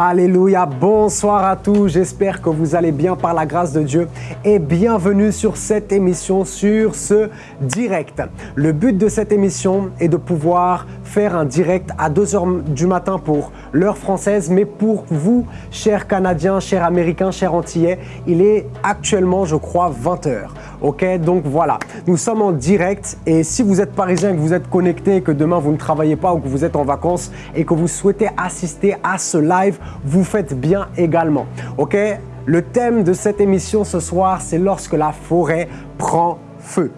Alléluia, bonsoir à tous, j'espère que vous allez bien par la grâce de Dieu et bienvenue sur cette émission, sur ce direct. Le but de cette émission est de pouvoir faire un direct à 2h du matin pour l'heure française, mais pour vous, chers Canadiens, chers Américains, chers Antillais, il est actuellement, je crois, 20h. Ok, donc voilà, nous sommes en direct et si vous êtes parisien, que vous êtes connecté, que demain vous ne travaillez pas ou que vous êtes en vacances et que vous souhaitez assister à ce live, vous faites bien également. Ok Le thème de cette émission ce soir, c'est lorsque la forêt prend feu.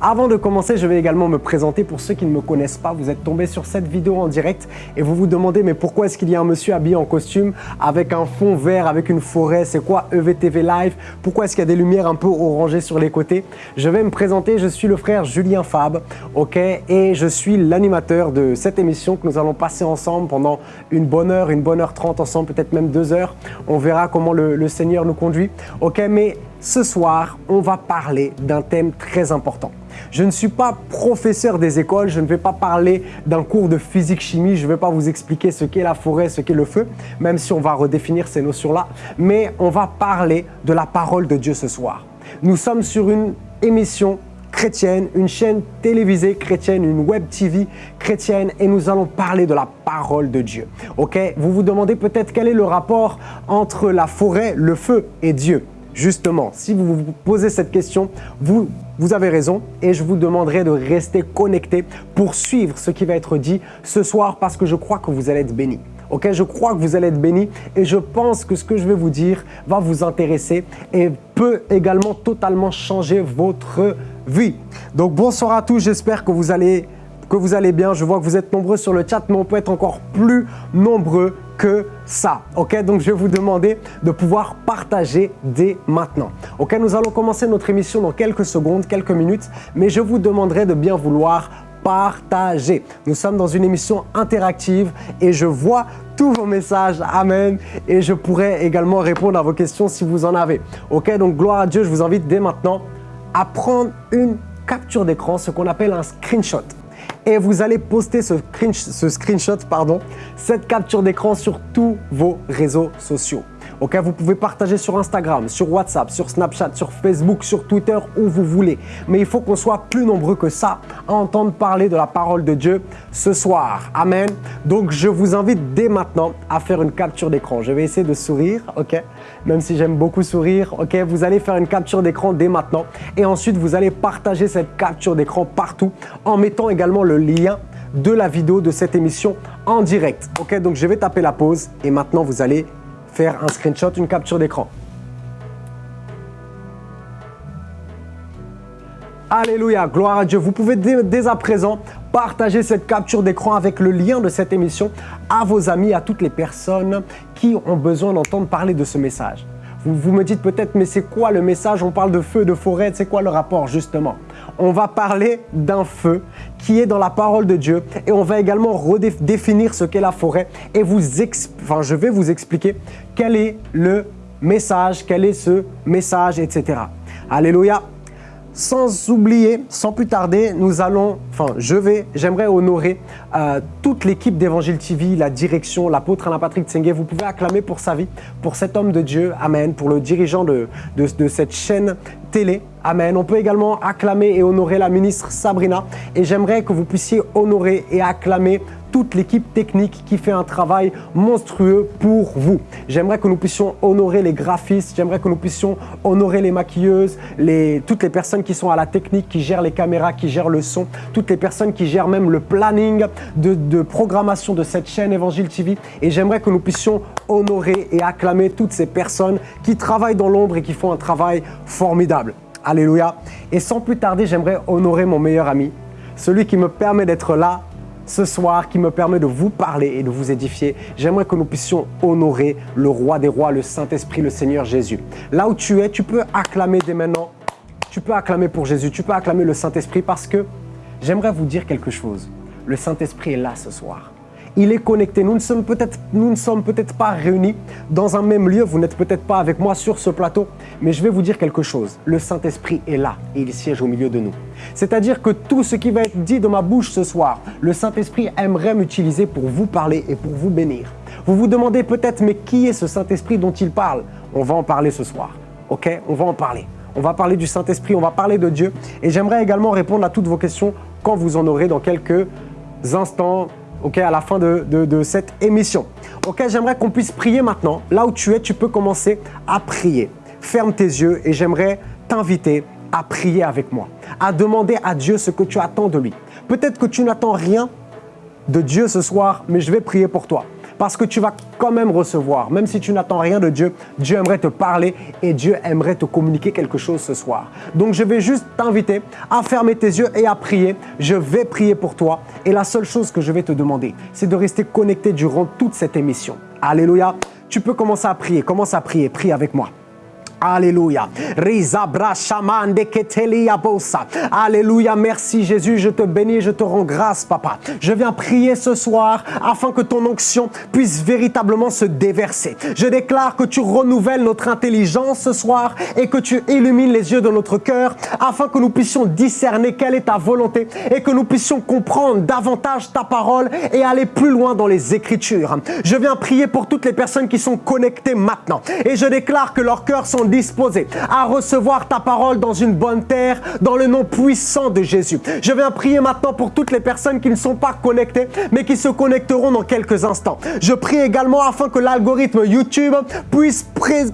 Avant de commencer, je vais également me présenter. Pour ceux qui ne me connaissent pas. Vous êtes tombé sur cette vidéo en direct et vous vous demandez mais pourquoi est-ce qu'il y a un monsieur habillé en costume avec un fond vert, avec une forêt? C'est quoi EVTV Live? Pourquoi est-ce qu'il y a des lumières un peu orangées sur les côtés? Je vais me présenter, je suis le frère Julien Fab, ok? Et je suis l'animateur de cette émission que nous allons passer ensemble pendant une bonne heure, une bonne heure trente ensemble, peut-être même deux heures. On verra comment le, Seigneur nous conduit, ok? Mais ce soir, on va parler d'un thème très important. Je ne suis pas professeur des écoles, je ne vais pas parler d'un cours de physique-chimie, je ne vais pas vous expliquer ce qu'est la forêt, ce qu'est le feu, même si on va redéfinir ces notions-là, mais on va parler de la parole de Dieu ce soir. Nous sommes sur une émission chrétienne, une chaîne télévisée chrétienne, une web TV chrétienne et nous allons parler de la parole de Dieu. Ok? Vous vous demandez peut-être quel est le rapport entre la forêt, le feu et Dieu. Justement, si vous vous posez cette question, vous, avez raison et je vous demanderai de rester connecté pour suivre ce qui va être dit ce soir parce que je crois que vous allez être bénis. Ok, je crois que vous allez être bénis et je pense que ce que je vais vous dire va vous intéresser et peut également totalement changer votre vie. Donc bonsoir à tous, j'espère que que vous allez bien. Je vois que vous êtes nombreux sur le chat, mais on peut être encore plus nombreux que ça. Ok, donc je vais vous demander de pouvoir partager dès maintenant. Ok, nous allons commencer notre émission dans quelques secondes, quelques minutes, mais je vous demanderai de bien vouloir partager. Nous sommes dans une émission interactive et je vois tous vos messages. Amen. Et je pourrai également répondre à vos questions si vous en avez. Ok, donc gloire à Dieu, je vous invite dès maintenant à prendre une capture d'écran, ce qu'on appelle un screenshot et vous allez poster ce, screenshot, pardon, cette capture d'écran sur tous vos réseaux sociaux. Ok, vous pouvez partager sur Instagram, sur WhatsApp, sur Snapchat, sur Facebook, sur Twitter, où vous voulez. Mais il faut qu'on soit plus nombreux que ça à entendre parler de la parole de Dieu ce soir. Amen. Donc, je vous invite dès maintenant à faire une capture d'écran. Je vais essayer de sourire, ok? Même si j'aime beaucoup sourire, ok? Vous allez faire une capture d'écran dès maintenant. Et ensuite, vous allez partager cette capture d'écran partout en mettant également le lien de la vidéo de cette émission en direct. Ok, donc je vais taper la pause et maintenant vous allez faire un screenshot, une capture d'écran. Alléluia, gloire à Dieu. Vous pouvez dès, à présent partager cette capture d'écran avec le lien de cette émission à vos amis, à toutes les personnes qui ont besoin d'entendre parler de ce message. Vous, vous me dites peut-être, mais c'est quoi le message? On parle de feu, de forêt, c'est quoi le rapport justement? On va parler d'un feu qui est dans la parole de Dieu et on va également redéfinir ce qu'est la forêt et je vais vous expliquer quel est le message, quel est ce message, etc. Alléluia. Sans oublier, sans plus tarder, nous allons, enfin je vais, j'aimerais honorer euh, toute l'équipe d'Évangile TV, la direction, l'apôtre Alain Patrick Tsengue. Vous pouvez acclamer pour sa vie, pour cet homme de Dieu, Amen, pour le dirigeant de, de, de cette chaîne télé, Amen. On peut également acclamer et honorer la ministre Sabrina et j'aimerais que vous puissiez honorer et acclamer toute l'équipe technique qui fait un travail monstrueux pour vous. J'aimerais que nous puissions honorer les graphistes, j'aimerais que nous puissions honorer les maquilleuses, toutes les personnes qui sont à la technique, qui gèrent les caméras, qui gèrent le son, toutes les personnes qui gèrent même le planning de, de programmation de cette chaîne Évangile TV. Et j'aimerais que nous puissions honorer et acclamer toutes ces personnes qui travaillent dans l'ombre et qui font un travail formidable. Alléluia. Et sans plus tarder, j'aimerais honorer mon meilleur ami, celui qui me permet d'être là ce soir qui me permet de vous parler et de vous édifier. J'aimerais que nous puissions honorer le roi des rois, le Saint-Esprit, le Seigneur Jésus. Là où tu es, tu peux acclamer dès maintenant. Tu peux acclamer pour Jésus, tu peux acclamer le Saint-Esprit parce que j'aimerais vous dire quelque chose. Le Saint-Esprit est là ce soir il est connecté. Nous ne sommes peut-être peut pas réunis dans un même lieu. Vous n'êtes peut-être pas avec moi sur ce plateau, mais je vais vous dire quelque chose. Le Saint-Esprit est là et il siège au milieu de nous. C'est-à-dire que tout ce qui va être dit de ma bouche ce soir, le Saint-Esprit aimerait m'utiliser pour vous parler et pour vous bénir. Vous vous demandez peut-être, mais qui est ce Saint-Esprit dont il parle? On va en parler ce soir. Ok? On va en parler. On va parler du Saint-Esprit, on va parler de Dieu. Et j'aimerais également répondre à toutes vos questions quand vous en aurez dans quelques instants, à la fin de, cette émission. J'aimerais qu'on puisse prier maintenant. Là où tu es, tu peux commencer à prier. Ferme tes yeux et j'aimerais t'inviter à prier avec moi, à demander à Dieu ce que tu attends de lui. Peut-être que tu n'attends rien de Dieu ce soir, mais je vais prier pour toi. Parce que tu vas quand même recevoir, même si tu n'attends rien de Dieu, Dieu aimerait te parler et Dieu aimerait te communiquer quelque chose ce soir. Donc je vais juste t'inviter à fermer tes yeux et à prier. Je vais prier pour toi et la seule chose que je vais te demander, c'est de rester connecté durant toute cette émission. Alléluia. Tu peux commencer à prier, commence à prier, prie avec moi. Alléluia. Alléluia. Merci Jésus. Je te bénis, je te rends grâce, Papa. Je viens prier ce soir afin que ton onction puisse véritablement se déverser. Je déclare que tu renouvelles notre intelligence ce soir et que tu illumines les yeux de notre cœur afin que nous puissions discerner quelle est ta volonté et que nous puissions comprendre davantage ta parole et aller plus loin dans les Écritures. Je viens prier pour toutes les personnes qui sont connectées maintenant et je déclare que leurs cœurs sont disposés à recevoir ta parole dans une bonne terre, dans le nom puissant de Jésus. Je viens prier maintenant pour toutes les personnes qui ne sont pas connectées, mais qui se connecteront dans quelques instants. Je prie également afin que l'algorithme YouTube puisse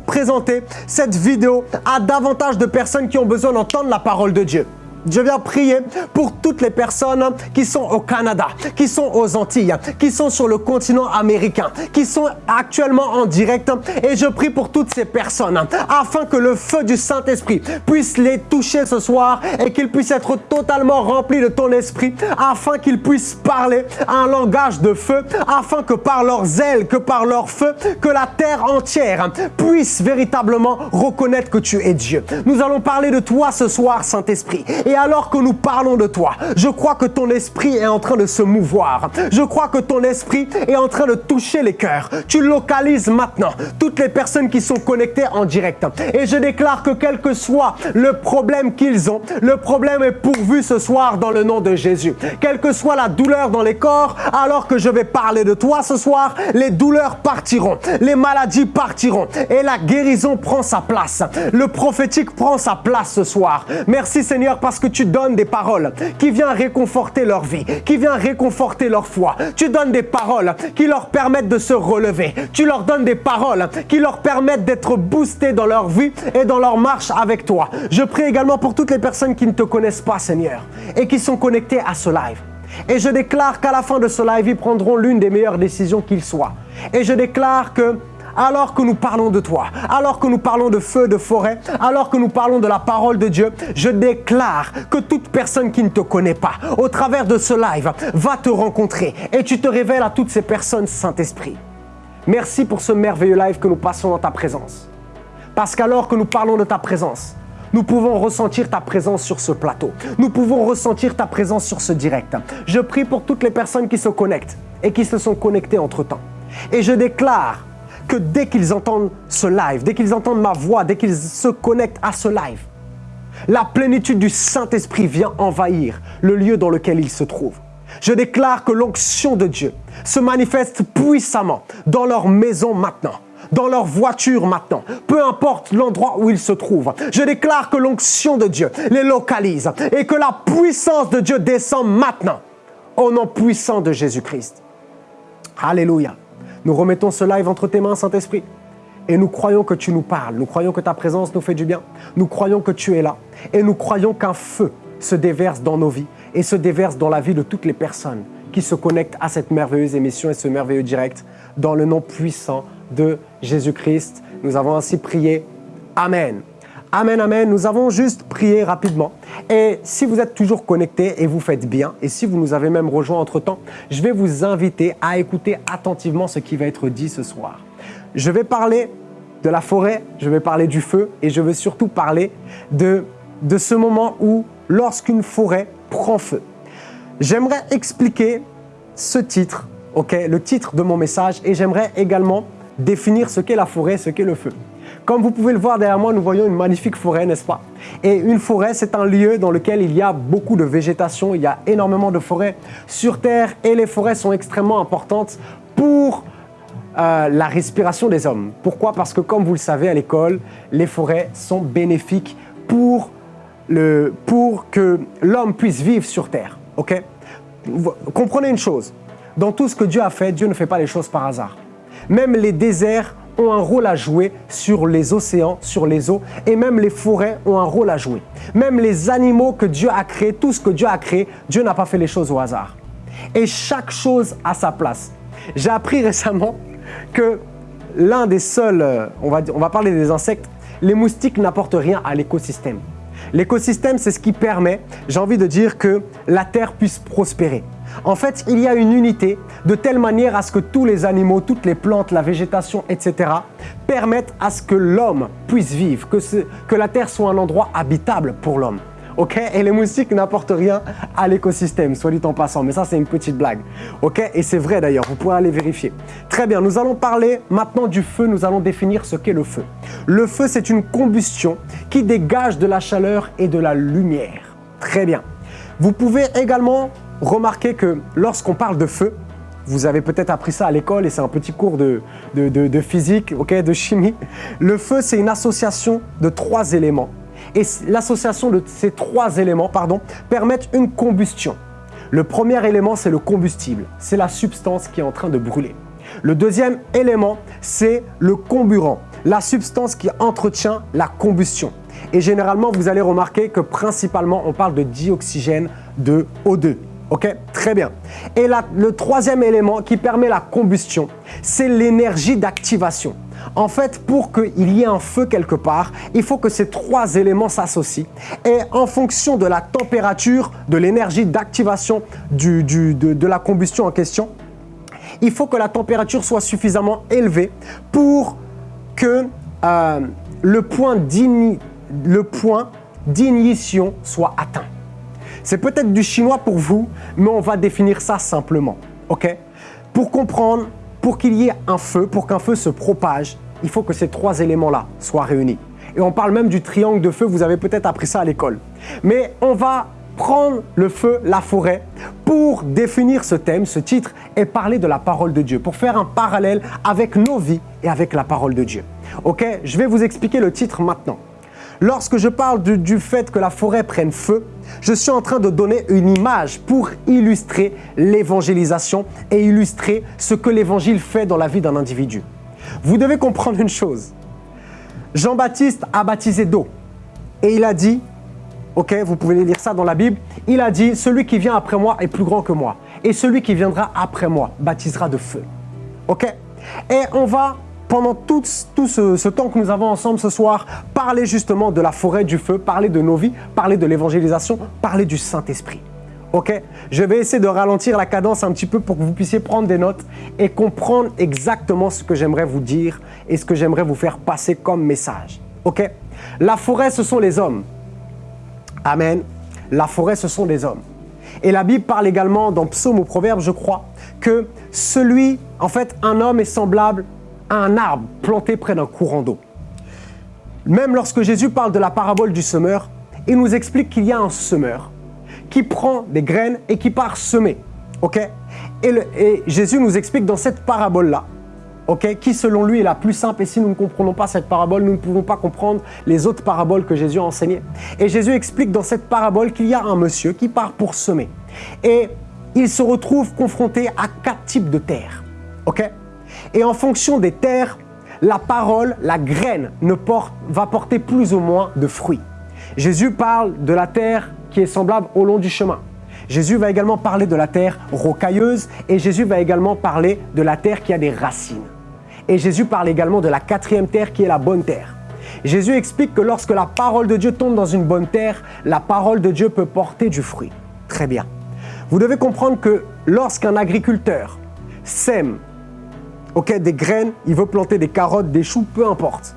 présenter cette vidéo à davantage de personnes qui ont besoin d'entendre la parole de Dieu. Je viens prier pour toutes les personnes qui sont au Canada, qui sont aux Antilles, qui sont sur le continent américain, qui sont actuellement en direct. Et je prie pour toutes ces personnes afin que le feu du Saint-Esprit puisse les toucher ce soir et qu'ils puissent être totalement remplis de ton esprit afin qu'ils puissent parler un langage de feu, afin que par leurs ailes, que par leur feu, que la terre entière puisse véritablement reconnaître que tu es Dieu. Nous allons parler de toi ce soir, Saint-Esprit. Alors que nous parlons de toi, je crois que ton esprit est en train de se mouvoir. Je crois que ton esprit est en train de toucher les cœurs. Tu localises maintenant toutes les personnes qui sont connectées en direct. Et je déclare que quel que soit le problème qu'ils ont, le problème est pourvu ce soir dans le nom de Jésus. Quelle que soit la douleur dans les corps, alors que je vais parler de toi ce soir, les douleurs partiront, les maladies partiront et la guérison prend sa place. Le prophétique prend sa place ce soir. Merci Seigneur parce que que tu donnes des paroles qui viennent réconforter leur vie, qui viennent réconforter leur foi. Tu donnes des paroles qui leur permettent de se relever. Tu leur donnes des paroles qui leur permettent d'être boostés dans leur vie et dans leur marche avec toi. Je prie également pour toutes les personnes qui ne te connaissent pas, Seigneur, et qui sont connectées à ce live. Et je déclare qu'à la fin de ce live, ils prendront l'une des meilleures décisions qu'ils soient. Et je déclare que alors que nous parlons de toi, alors que nous parlons de feu, de forêt, alors que nous parlons de la parole de Dieu, je déclare que toute personne qui ne te connaît pas, au travers de ce live, va te rencontrer et tu te révèles à toutes ces personnes, Saint-Esprit. Merci pour ce merveilleux live que nous passons dans ta présence. Parce qu'alors que nous parlons de ta présence, nous pouvons ressentir ta présence sur ce plateau. Nous pouvons ressentir ta présence sur ce direct. Je prie pour toutes les personnes qui se connectent et qui se sont connectées entre-temps. Et je déclare que dès qu'ils entendent ce live, dès qu'ils entendent ma voix, dès qu'ils se connectent à ce live, la plénitude du Saint-Esprit vient envahir le lieu dans lequel ils se trouvent. Je déclare que l'onction de Dieu se manifeste puissamment dans leur maison maintenant, dans leur voiture maintenant, peu importe l'endroit où ils se trouvent. Je déclare que l'onction de Dieu les localise et que la puissance de Dieu descend maintenant au nom puissant de Jésus-Christ. Alléluia. Nous remettons ce live entre tes mains, Saint-Esprit. Et nous croyons que tu nous parles. Nous croyons que ta présence nous fait du bien. Nous croyons que tu es là. Et nous croyons qu'un feu se déverse dans nos vies et se déverse dans la vie de toutes les personnes qui se connectent à cette merveilleuse émission et ce merveilleux direct. Dans le nom puissant de Jésus-Christ, nous avons ainsi prié. Amen. Amen, amen. Nous avons juste prié rapidement. Et si vous êtes toujours connecté et vous faites bien, et si vous nous avez même rejoint entre-temps, je vais vous inviter à écouter attentivement ce qui va être dit ce soir. Je vais parler de la forêt, je vais parler du feu et je vais surtout parler de, de ce moment où lorsqu'une forêt prend feu. J'aimerais expliquer ce titre, le titre de mon message et j'aimerais également définir ce qu'est la forêt, ce qu'est le feu. Comme vous pouvez le voir derrière moi, nous voyons une magnifique forêt, n'est-ce pas? Et une forêt, c'est un lieu dans lequel il y a beaucoup de végétation, il y a énormément de forêts sur Terre et les forêts sont extrêmement importantes pour euh, la respiration des hommes. Pourquoi? Parce que comme vous le savez à l'école, les forêts sont bénéfiques pour, le, pour que l'homme puisse vivre sur Terre. Ok? Comprenez une chose, dans tout ce que Dieu a fait, Dieu ne fait pas les choses par hasard. Même les déserts ont un rôle à jouer sur les océans, sur les eaux, et même les forêts ont un rôle à jouer. Même les animaux que Dieu a créés, tout ce que Dieu a créé, Dieu n'a pas fait les choses au hasard. Et chaque chose a sa place. J'ai appris récemment que l'un des seuls, euh, on va, on va parler des insectes, les moustiques n'apportent rien à l'écosystème. L'écosystème, c'est ce qui permet, j'ai envie de dire, que la Terre puisse prospérer. En fait, il y a une unité de telle manière à ce que tous les animaux, toutes les plantes, la végétation, etc. permettent à ce que l'homme puisse vivre, que, la Terre soit un endroit habitable pour l'homme. Ok? Et les moustiques n'apportent rien à l'écosystème, soit dit en passant. Mais ça, c'est une petite blague. Ok? Et c'est vrai d'ailleurs, vous pouvez aller vérifier. Très bien, nous allons parler maintenant du feu. Nous allons définir ce qu'est le feu. Le feu, c'est une combustion qui dégage de la chaleur et de la lumière. Très bien. Vous pouvez également remarquez que lorsqu'on parle de feu, vous avez peut-être appris ça à l'école et c'est un petit cours de, physique, de chimie. Le feu, c'est une association de trois éléments. Et l'association de ces trois éléments pardon, permettent une combustion. Le premier élément, c'est le combustible. C'est la substance qui est en train de brûler. Le deuxième élément, c'est le comburant, la substance qui entretient la combustion. Et généralement, vous allez remarquer que principalement, on parle de dioxygène de O2. Ok Très bien. Et le troisième élément qui permet la combustion, c'est l'énergie d'activation. En fait, pour qu'il y ait un feu quelque part, il faut que ces trois éléments s'associent. Et en fonction de la température, de l'énergie d'activation de, la combustion en question, il faut que la température soit suffisamment élevée pour que euh, le point d'ignition soit atteint. C'est peut-être du chinois pour vous, mais on va définir ça simplement. OK? Pour comprendre, pour qu'il y ait un feu, pour qu'un feu se propage, il faut que ces trois éléments-là soient réunis. Et on parle même du triangle de feu, vous avez peut-être appris ça à l'école. Mais on va prendre le feu, la forêt, pour définir ce thème, ce titre, et parler de la parole de Dieu, pour faire un parallèle avec nos vies et avec la parole de Dieu. Ok? Je vais vous expliquer le titre maintenant. Lorsque je parle du, fait que la forêt prenne feu, je suis en train de donner une image pour illustrer l'évangélisation et illustrer ce que l'évangile fait dans la vie d'un individu. Vous devez comprendre une chose. Jean-Baptiste a baptisé d'eau et il a dit, ok, vous pouvez lire ça dans la Bible, il a dit, celui qui vient après moi est plus grand que moi et celui qui viendra après moi baptisera de feu. Ok? Et on va pendant tout, ce, temps que nous avons ensemble ce soir, parler justement de la forêt du feu, parler de nos vies, parler de l'évangélisation, parler du Saint-Esprit. Ok? Je vais essayer de ralentir la cadence un petit peu pour que vous puissiez prendre des notes et comprendre exactement ce que j'aimerais vous dire et ce que j'aimerais vous faire passer comme message. Ok? La forêt, ce sont les hommes. Amen. La forêt, ce sont les hommes. Et la Bible parle également dans Psaume ou Proverbe, je crois, que celui, en fait, un homme est semblable un arbre planté près d'un courant d'eau. Même lorsque Jésus parle de la parabole du semeur, il nous explique qu'il y a un semeur qui prend des graines et qui part semer. ok? Et, Jésus nous explique dans cette parabole-là, ok, qui selon lui est la plus simple. Et si nous ne comprenons pas cette parabole, nous ne pouvons pas comprendre les autres paraboles que Jésus a enseignées. Et Jésus explique dans cette parabole qu'il y a un monsieur qui part pour semer. Et il se retrouve confronté à quatre types de terres. ok? Et en fonction des terres, la parole, la graine, va porter plus ou moins de fruits. Jésus parle de la terre qui est semblable au long du chemin. Jésus va également parler de la terre rocailleuse et Jésus va également parler de la terre qui a des racines. Et Jésus parle également de la quatrième terre qui est la bonne terre. Jésus explique que lorsque la parole de Dieu tombe dans une bonne terre, la parole de Dieu peut porter du fruit. Très bien. Vous devez comprendre que lorsqu'un agriculteur sème ok, des graines, il veut planter des carottes, des choux, peu importe.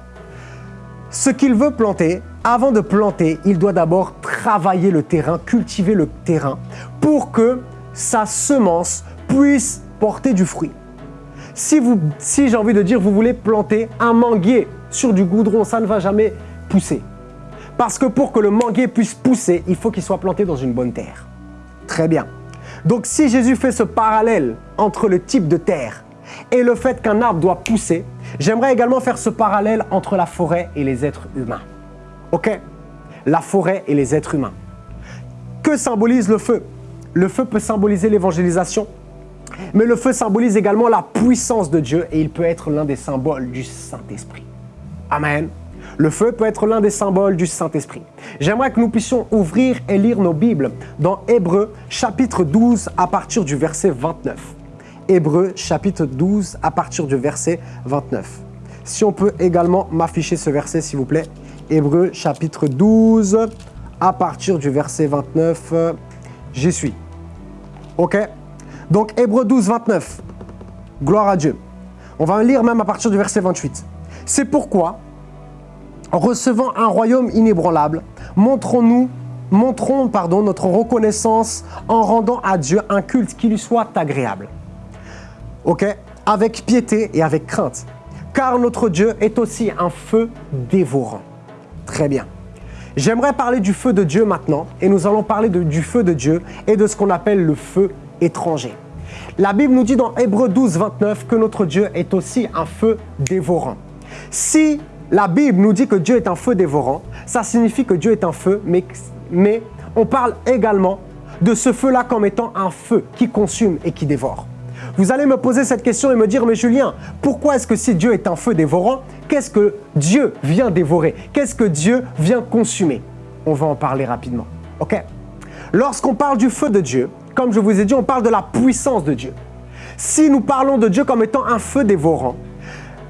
Ce qu'il veut planter, avant de planter, il doit d'abord travailler le terrain, cultiver le terrain pour que sa semence puisse porter du fruit. Si, si j'ai envie de dire, vous voulez planter un manguier sur du goudron, ça ne va jamais pousser. Parce que pour que le manguier puisse pousser, il faut qu'il soit planté dans une bonne terre. Très bien. Donc si Jésus fait ce parallèle entre le type de terre et le fait qu'un arbre doit pousser, j'aimerais également faire ce parallèle entre la forêt et les êtres humains. Ok? La forêt et les êtres humains. Que symbolise le feu? Le feu peut symboliser l'évangélisation, mais le feu symbolise également la puissance de Dieu et il peut être l'un des symboles du Saint-Esprit. Amen. Le feu peut être l'un des symboles du Saint-Esprit. J'aimerais que nous puissions ouvrir et lire nos Bibles dans Hébreu chapitre 12 à partir du verset 29. Hébreu chapitre 12 à partir du verset 29. Si on peut également m'afficher ce verset s'il vous plaît. Hébreu chapitre 12 à partir du verset 29. J'y suis. OK? Donc Hébreu 12, 29. Gloire à Dieu. On va lire même à partir du verset 28. C'est pourquoi, recevant un royaume inébranlable, montrons-nous montrons pardon, notre reconnaissance en rendant à Dieu un culte qui lui soit agréable. OK? Avec piété et avec crainte. Car notre Dieu est aussi un feu dévorant. Très bien. J'aimerais parler du feu de Dieu maintenant et nous allons parler du feu de Dieu et de ce qu'on appelle le feu étranger. La Bible nous dit dans Hébreu 12, 29 que notre Dieu est aussi un feu dévorant. Si la Bible nous dit que Dieu est un feu dévorant, ça signifie que Dieu est un feu, mais, mais on parle également de ce feu-là comme étant un feu qui consume et qui dévore. Vous allez me poser cette question et me dire, mais Julien, pourquoi est-ce que si Dieu est un feu dévorant, qu'est-ce que Dieu vient dévorer? Qu'est-ce que Dieu vient consumer? On va en parler rapidement. OK? Lorsqu'on parle du feu de Dieu, comme je vous ai dit, on parle de la puissance de Dieu. Si nous parlons de Dieu comme étant un feu dévorant,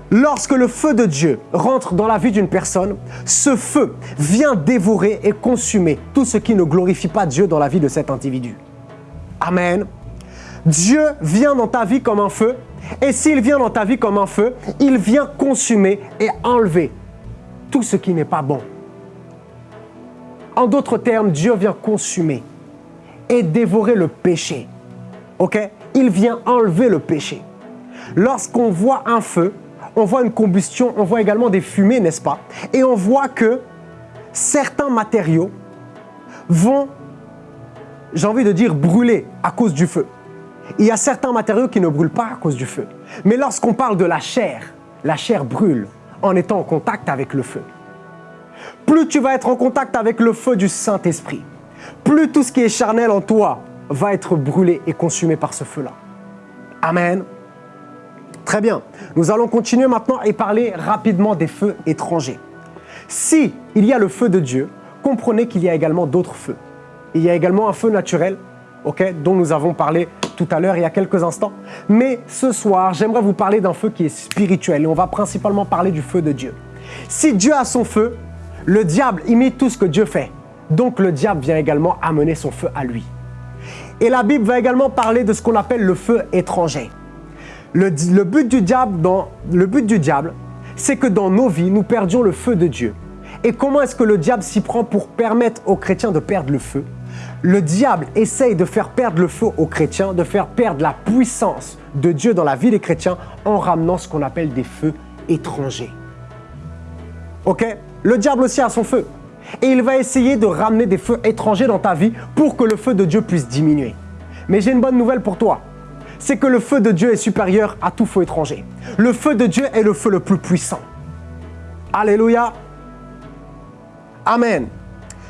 Lorsque le feu de Dieu rentre dans la vie d'une personne, ce feu vient dévorer et consumer tout ce qui ne glorifie pas Dieu dans la vie de cet individu. Amen. Dieu vient dans ta vie comme un feu, et s'il vient dans ta vie comme un feu, il vient consumer et enlever tout ce qui n'est pas bon. En d'autres termes, Dieu vient consumer et dévorer le péché. OK? Il vient enlever le péché. Lorsqu'on voit un feu, on voit une combustion, on voit également des fumées, n'est-ce pas? Et on voit que certains matériaux vont, j'ai envie de dire, brûler à cause du feu. Il y a certains matériaux qui ne brûlent pas à cause du feu. Mais lorsqu'on parle de la chair, la chair brûle en étant en contact avec le feu. Plus tu vas être en contact avec le feu du Saint-Esprit, plus tout ce qui est charnel en toi va être brûlé et consumé par ce feu-là. Amen. Très bien. Nous allons continuer maintenant et parler rapidement des feux étrangers. Si il y a le feu de Dieu, comprenez qu'il y a également d'autres feux. Il y a également un feu naturel, ok, dont nous avons parlé tout à l'heure, il y a quelques instants. Mais ce soir, j'aimerais vous parler d'un feu qui est spirituel et on va principalement parler du feu de Dieu. Si Dieu a son feu, le diable imite tout ce que Dieu fait. Donc le diable vient également amener son feu à lui. Et la Bible va également parler de ce qu'on appelle le feu étranger. Le, but du diable, c'est que dans nos vies, nous perdions le feu de Dieu. Et comment est-ce que le diable s'y prend pour permettre aux chrétiens de perdre le feu? Le diable essaye de faire perdre le feu aux chrétiens, de faire perdre la puissance de Dieu dans la vie des chrétiens en ramenant ce qu'on appelle des feux étrangers. Ok? Le diable aussi a son feu. Et il va essayer de ramener des feux étrangers dans ta vie pour que le feu de Dieu puisse diminuer. Mais j'ai une bonne nouvelle pour toi c'est que le feu de Dieu est supérieur à tout feu étranger. Le feu de Dieu est le feu le plus puissant. Alléluia. Amen.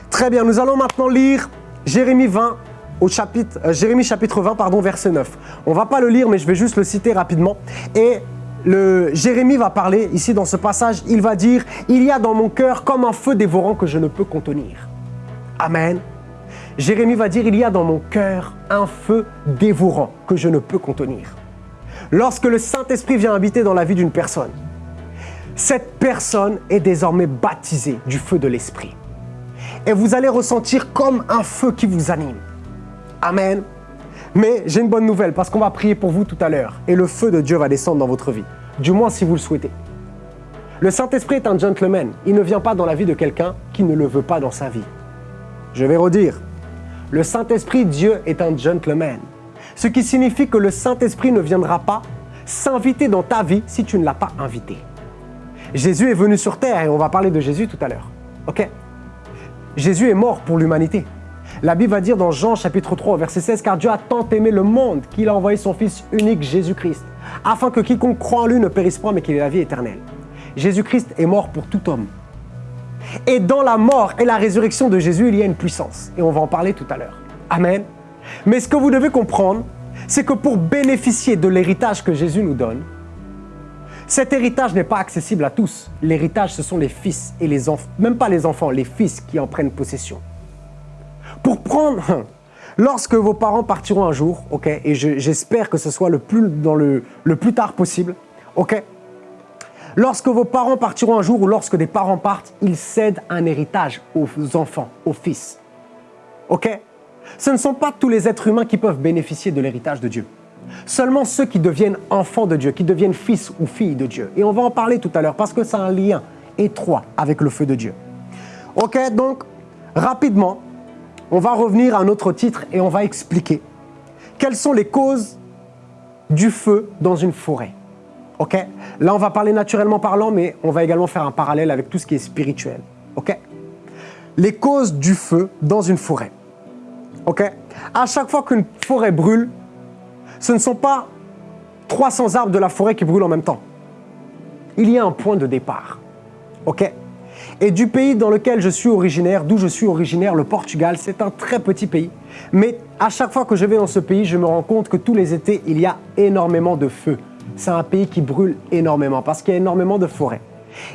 Très bien, nous allons maintenant lire Jérémie 20 au chapitre, euh, Jérémie chapitre 20, pardon, verset 9. On va pas le lire, mais je vais juste le citer rapidement. Et le, Jérémie va parler ici dans ce passage, il va dire, il y a dans mon cœur comme un feu dévorant que je ne peux contenir. Amen. Jérémie va dire, il y a dans mon cœur un feu dévorant que je ne peux contenir. Lorsque le Saint-Esprit vient habiter dans la vie d'une personne, cette personne est désormais baptisée du feu de l'Esprit. Et vous allez ressentir comme un feu qui vous anime. Amen. Mais j'ai une bonne nouvelle parce qu'on va prier pour vous tout à l'heure et le feu de Dieu va descendre dans votre vie. Du moins si vous le souhaitez. Le Saint-Esprit est un gentleman. Il ne vient pas dans la vie de quelqu'un qui ne le veut pas dans sa vie. Je vais redire. Le Saint-Esprit, Dieu, est un gentleman. Ce qui signifie que le Saint-Esprit ne viendra pas s'inviter dans ta vie si tu ne l'as pas invité. Jésus est venu sur terre et on va parler de Jésus tout à l'heure. OK? Jésus est mort pour l'humanité. La Bible va dire dans Jean chapitre 3 verset 16 car Dieu a tant aimé le monde qu'il a envoyé son fils unique Jésus-Christ afin que quiconque croit en lui ne périsse pas, mais qu'il ait la vie éternelle. Jésus-Christ est mort pour tout homme. Et dans la mort et la résurrection de Jésus, il y a une puissance. Et on va en parler tout à l'heure. Amen. Mais ce que vous devez comprendre, c'est que pour bénéficier de l'héritage que Jésus nous donne, cet héritage n'est pas accessible à tous. L'héritage, ce sont les fils et les enfants, même pas les enfants, les fils qui en prennent possession. Pour prendre, lorsque vos parents partiront un jour, ok, et j'espère que ce soit le plus, le plus tard possible, ok, lorsque vos parents partiront un jour ou lorsque des parents partent, ils cèdent un héritage aux enfants, aux fils. Ok? Ce ne sont pas tous les êtres humains qui peuvent bénéficier de l'héritage de Dieu. Seulement ceux qui deviennent enfants de Dieu, qui deviennent fils ou filles de Dieu. Et on va en parler tout à l'heure parce que c'est un lien étroit avec le feu de Dieu. Ok, donc rapidement, on va revenir à un autre titre et on va expliquer quelles sont les causes du feu dans une forêt. Ok? Là, on va parler naturellement parlant, mais on va également faire un parallèle avec tout ce qui est spirituel. Ok? Les causes du feu dans une forêt. Ok? À chaque fois qu'une forêt brûle, ce ne sont pas 300 arbres de la forêt qui brûlent en même temps. Il y a un point de départ. OK? Et du pays dans lequel je suis originaire, d'où je suis originaire, le Portugal, c'est un très petit pays. Mais à chaque fois que je vais dans ce pays, je me rends compte que tous les étés, il y a énormément de feux. C'est un pays qui brûle énormément parce qu'il y a énormément de forêts.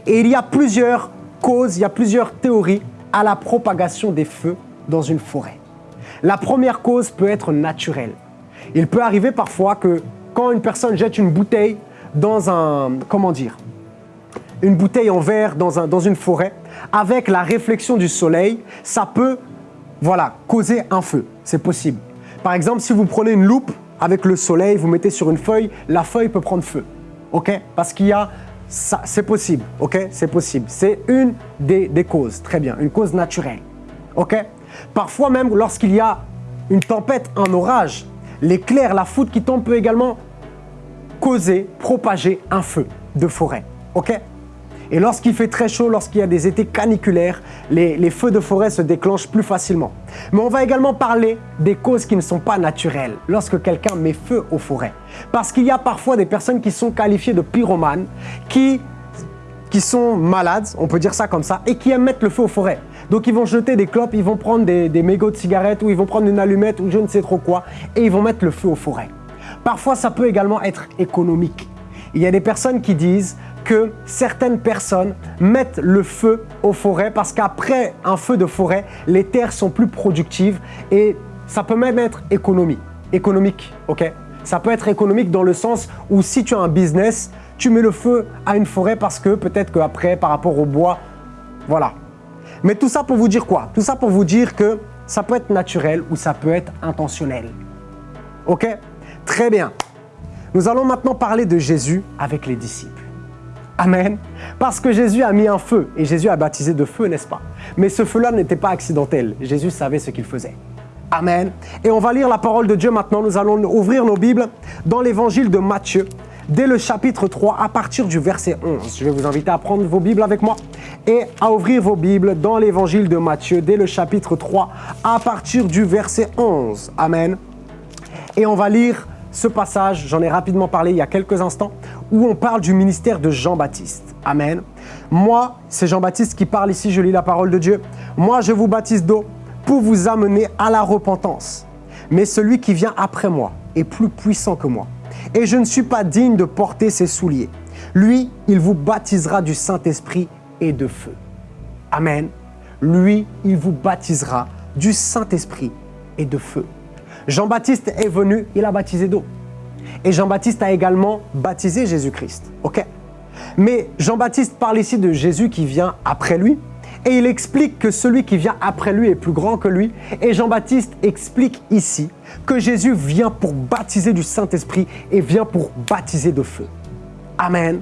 Et il y a plusieurs causes, il y a plusieurs théories à la propagation des feux dans une forêt. La première cause peut être naturelle. Il peut arriver parfois que quand une personne jette une bouteille dans un, comment dire, une bouteille en verre dans, un, dans une forêt, avec la réflexion du soleil, ça peut, voilà, causer un feu. C'est possible. Par exemple, si vous prenez une loupe avec le soleil, vous mettez sur une feuille, la feuille peut prendre feu. OK? Parce qu'il y a c'est possible. OK? C'est possible. C'est une des, des causes. Très bien. Une cause naturelle. OK? Parfois même, lorsqu'il y a une tempête, un orage, L'éclair, la foudre qui tombe peut également causer, propager un feu de forêt. Et lorsqu'il fait très chaud, lorsqu'il y a des étés caniculaires, les, les, feux de forêt se déclenchent plus facilement. Mais on va également parler des causes qui ne sont pas naturelles lorsque quelqu'un met feu aux forêts. Parce qu'il y a parfois des personnes qui sont qualifiées de pyromanes, qui qui sont malades, on peut dire ça comme ça, et qui aiment mettre le feu aux forêts. Donc ils vont jeter des clopes, ils vont prendre des, mégots de cigarettes ou ils vont prendre une allumette ou je ne sais trop quoi et ils vont mettre le feu aux forêts. Parfois, ça peut également être économique. Il y a des personnes qui disent que certaines personnes mettent le feu aux forêts parce qu'après un feu de forêt, les terres sont plus productives et ça peut même être économique, ok? Ça peut être économique dans le sens où si tu as un business, tu mets le feu à une forêt parce que peut-être qu'après, par rapport au bois, voilà. Mais tout ça pour vous dire quoi? Tout ça pour vous dire que ça peut être naturel ou ça peut être intentionnel. Ok? Très bien. Nous allons maintenant parler de Jésus avec les disciples. Amen. Parce que Jésus a mis un feu et Jésus a baptisé de feu, n'est-ce pas? Mais ce feu-là n'était pas accidentel. Jésus savait ce qu'il faisait. Amen. Et on va lire la parole de Dieu maintenant. Nous allons ouvrir nos Bibles dans l'évangile de Matthieu, dès le chapitre 3 à partir du verset 11. Je vais vous inviter à prendre vos Bibles avec moi et à ouvrir vos Bibles dans l'évangile de Matthieu dès le chapitre 3 à partir du verset 11. Amen. Et on va lire ce passage, j'en ai rapidement parlé il y a quelques instants, où on parle du ministère de Jean-Baptiste. Amen. Moi, c'est Jean-Baptiste qui parle ici, je lis la parole de Dieu. Moi, je vous baptise d'eau pour vous amener à la repentance. Mais celui qui vient après moi est plus puissant que moi et je ne suis pas digne de porter ses souliers. Lui, il vous baptisera du Saint-Esprit et de feu. Amen. Lui, il vous baptisera du Saint-Esprit et de feu. Jean-Baptiste est venu, il a baptisé d'eau. Et Jean-Baptiste a également baptisé Jésus-Christ. OK Mais Jean-Baptiste parle ici de Jésus qui vient après lui, et il explique que celui qui vient après lui est plus grand que lui. Et Jean-Baptiste explique ici que Jésus vient pour baptiser du Saint-Esprit et vient pour baptiser de feu. Amen.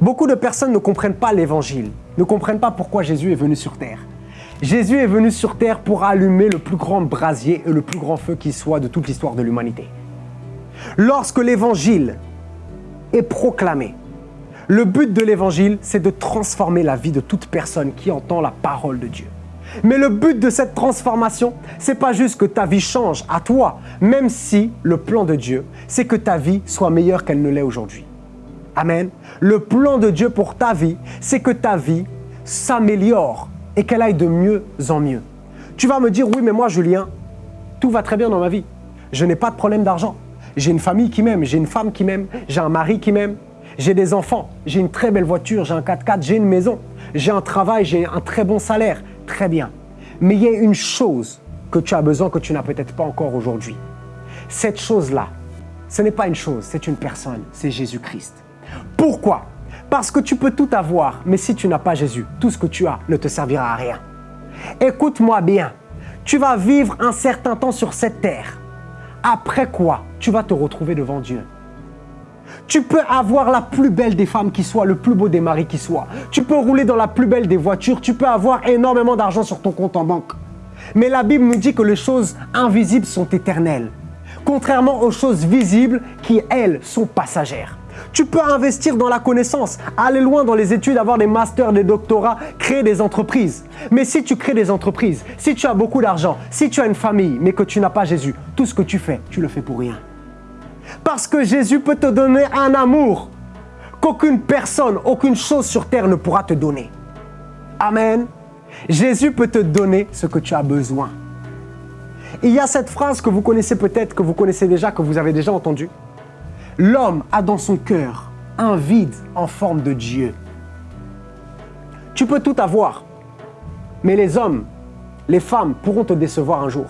Beaucoup de personnes ne comprennent pas l'évangile, ne comprennent pas pourquoi Jésus est venu sur terre. Jésus est venu sur terre pour allumer le plus grand brasier et le plus grand feu qui soit de toute l'histoire de l'humanité. Lorsque l'évangile est proclamé, le but de l'évangile, c'est de transformer la vie de toute personne qui entend la parole de Dieu. Mais le but de cette transformation, c'est pas juste que ta vie change à toi, même si le plan de Dieu, c'est que ta vie soit meilleure qu'elle ne l'est aujourd'hui. Amen. Le plan de Dieu pour ta vie, c'est que ta vie s'améliore et qu'elle aille de mieux en mieux. Tu vas me dire, oui, mais moi, Julien, tout va très bien dans ma vie. Je n'ai pas de problème d'argent. J'ai une famille qui m'aime, j'ai une femme qui m'aime, j'ai un mari qui m'aime, j'ai des enfants, j'ai une très belle voiture, j'ai un 4x4, j'ai une maison, j'ai un travail, j'ai un très bon salaire. Très bien. Mais il y a une chose que tu as besoin que tu n'as peut-être pas encore aujourd'hui. Cette chose-là, ce n'est pas une chose, c'est une personne, c'est Jésus-Christ. Pourquoi? Parce que tu peux tout avoir, mais si tu n'as pas Jésus, tout ce que tu as ne te servira à rien. Écoute-moi bien, tu vas vivre un certain temps sur cette terre. Après quoi, tu vas te retrouver devant Dieu. Tu peux avoir la plus belle des femmes qui soit, le plus beau des maris qui soit. Tu peux rouler dans la plus belle des voitures. Tu peux avoir énormément d'argent sur ton compte en banque. Mais la Bible nous dit que les choses invisibles sont éternelles. Contrairement aux choses visibles qui, elles, sont passagères. Tu peux investir dans la connaissance, aller loin dans les études, avoir des masters, des doctorats, créer des entreprises. Mais si tu crées des entreprises, si tu as beaucoup d'argent, si tu as une famille, mais que tu n'as pas Jésus, tout ce que tu fais, tu le fais pour rien. Parce que Jésus peut te donner un amour qu'aucune personne, aucune chose sur terre ne pourra te donner. Amen. Jésus peut te donner ce que tu as besoin. Il y a cette phrase que vous connaissez peut-être, que vous connaissez déjà, que vous avez déjà entendue. L'homme a dans son cœur un vide en forme de Dieu. Tu peux tout avoir, mais les hommes, les femmes pourront te décevoir un jour.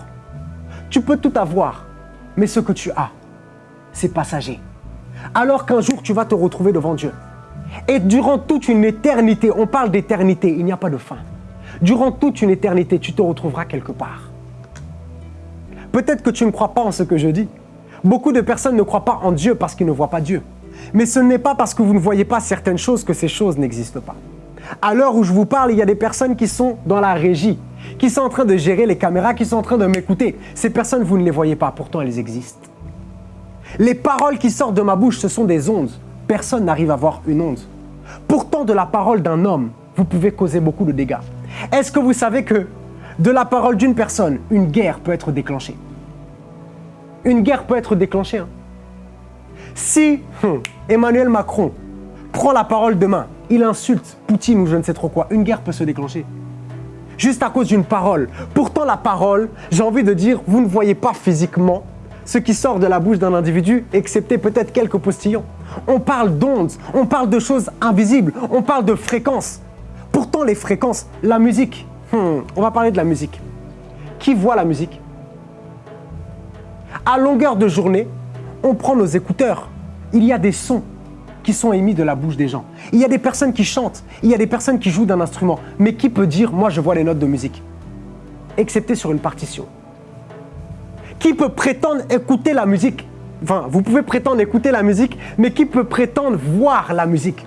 Tu peux tout avoir, mais ce que tu as, c'est passager. Alors qu'un jour, tu vas te retrouver devant Dieu. Et durant toute une éternité, on parle d'éternité, il n'y a pas de fin. Durant toute une éternité, tu te retrouveras quelque part. Peut-être que tu ne crois pas en ce que je dis. Beaucoup de personnes ne croient pas en Dieu parce qu'ils ne voient pas Dieu. Mais ce n'est pas parce que vous ne voyez pas certaines choses que ces choses n'existent pas. À l'heure où je vous parle, il y a des personnes qui sont dans la régie, qui sont en train de gérer les caméras, qui sont en train de m'écouter. Ces personnes, vous ne les voyez pas, pourtant elles existent. Les paroles qui sortent de ma bouche, ce sont des ondes. Personne n'arrive à voir une onde. Pourtant, de la parole d'un homme, vous pouvez causer beaucoup de dégâts. Est-ce que vous savez que de la parole d'une personne, une guerre peut être déclenchée? Une guerre peut être déclenchée. Hein. Si hum, Emmanuel Macron prend la parole demain, il insulte Poutine ou je ne sais trop quoi, une guerre peut se déclencher. Juste à cause d'une parole. Pourtant, la parole, j'ai envie de dire, vous ne voyez pas physiquement ce qui sort de la bouche d'un individu, excepté peut-être quelques postillons. On parle d'ondes, on parle de choses invisibles, on parle de fréquences. Pourtant, les fréquences, la musique, hmm, on va parler de la musique. Qui voit la musique? À longueur de journée, on prend nos écouteurs. Il y a des sons qui sont émis de la bouche des gens. Il y a des personnes qui chantent, il y a des personnes qui jouent d'un instrument. Mais qui peut dire, moi je vois les notes de musique? Excepté sur une partition. Qui peut prétendre écouter la musique? Enfin, vous pouvez prétendre écouter la musique, mais qui peut prétendre voir la musique?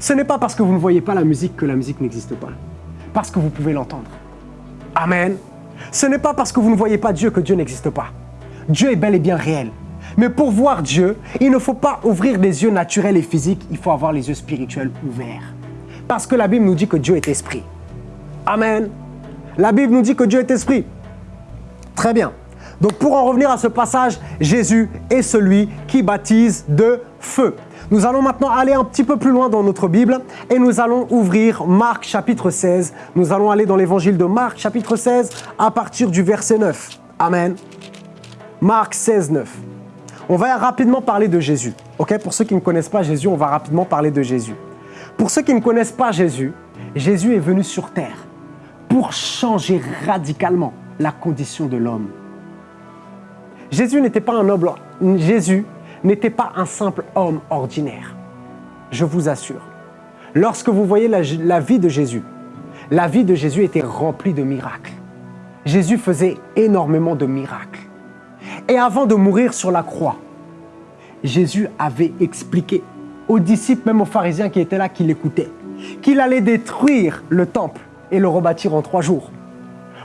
Ce n'est pas parce que vous ne voyez pas la musique que la musique n'existe pas. Parce que vous pouvez l'entendre. Amen. Ce n'est pas parce que vous ne voyez pas Dieu que Dieu n'existe pas. Dieu est bel et bien réel. Mais pour voir Dieu, il ne faut pas ouvrir des yeux naturels et physiques, il faut avoir les yeux spirituels ouverts. Parce que la Bible nous dit que Dieu est esprit. Amen. La Bible nous dit que Dieu est esprit. Très bien. Donc pour en revenir à ce passage, Jésus est celui qui baptise de feu. Nous allons maintenant aller un petit peu plus loin dans notre Bible et nous allons ouvrir Marc chapitre 16. Nous allons aller dans l'évangile de Marc chapitre 16 à partir du verset 9. Amen. Marc 16, 9. On va rapidement parler de Jésus. Ok? Pour ceux qui ne connaissent pas Jésus, on va rapidement parler de Jésus. Pour ceux qui ne connaissent pas Jésus, Jésus est venu sur terre pour changer radicalement la condition de l'homme. Jésus n'était pas un noble, Jésus n'était pas un simple homme ordinaire. Je vous assure. Lorsque vous voyez la, la vie de Jésus, la vie de Jésus était remplie de miracles. Jésus faisait énormément de miracles. Et avant de mourir sur la croix, Jésus avait expliqué aux disciples, même aux pharisiens qui étaient là, qui l'écoutaient, qu'il allait détruire le temple et le rebâtir en trois jours.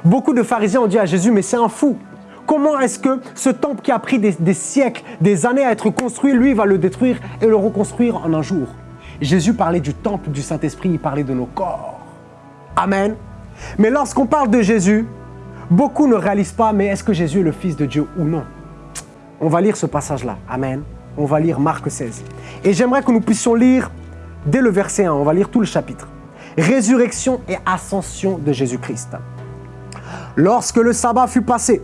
Beaucoup de pharisiens ont dit à Jésus, mais c'est un fou. Comment est-ce que ce temple qui a pris des, siècles, des années à être construit, lui va le détruire et le reconstruire en un jour? Jésus parlait du temple du Saint-Esprit, il parlait de nos corps. Amen. Mais lorsqu'on parle de Jésus, beaucoup ne réalisent pas, mais est-ce que Jésus est le Fils de Dieu ou non? On va lire ce passage-là. Amen. On va lire Marc 16. Et j'aimerais que nous puissions lire dès le verset 1, on va lire tout le chapitre. Résurrection et ascension de Jésus-Christ. Lorsque le sabbat fut passé,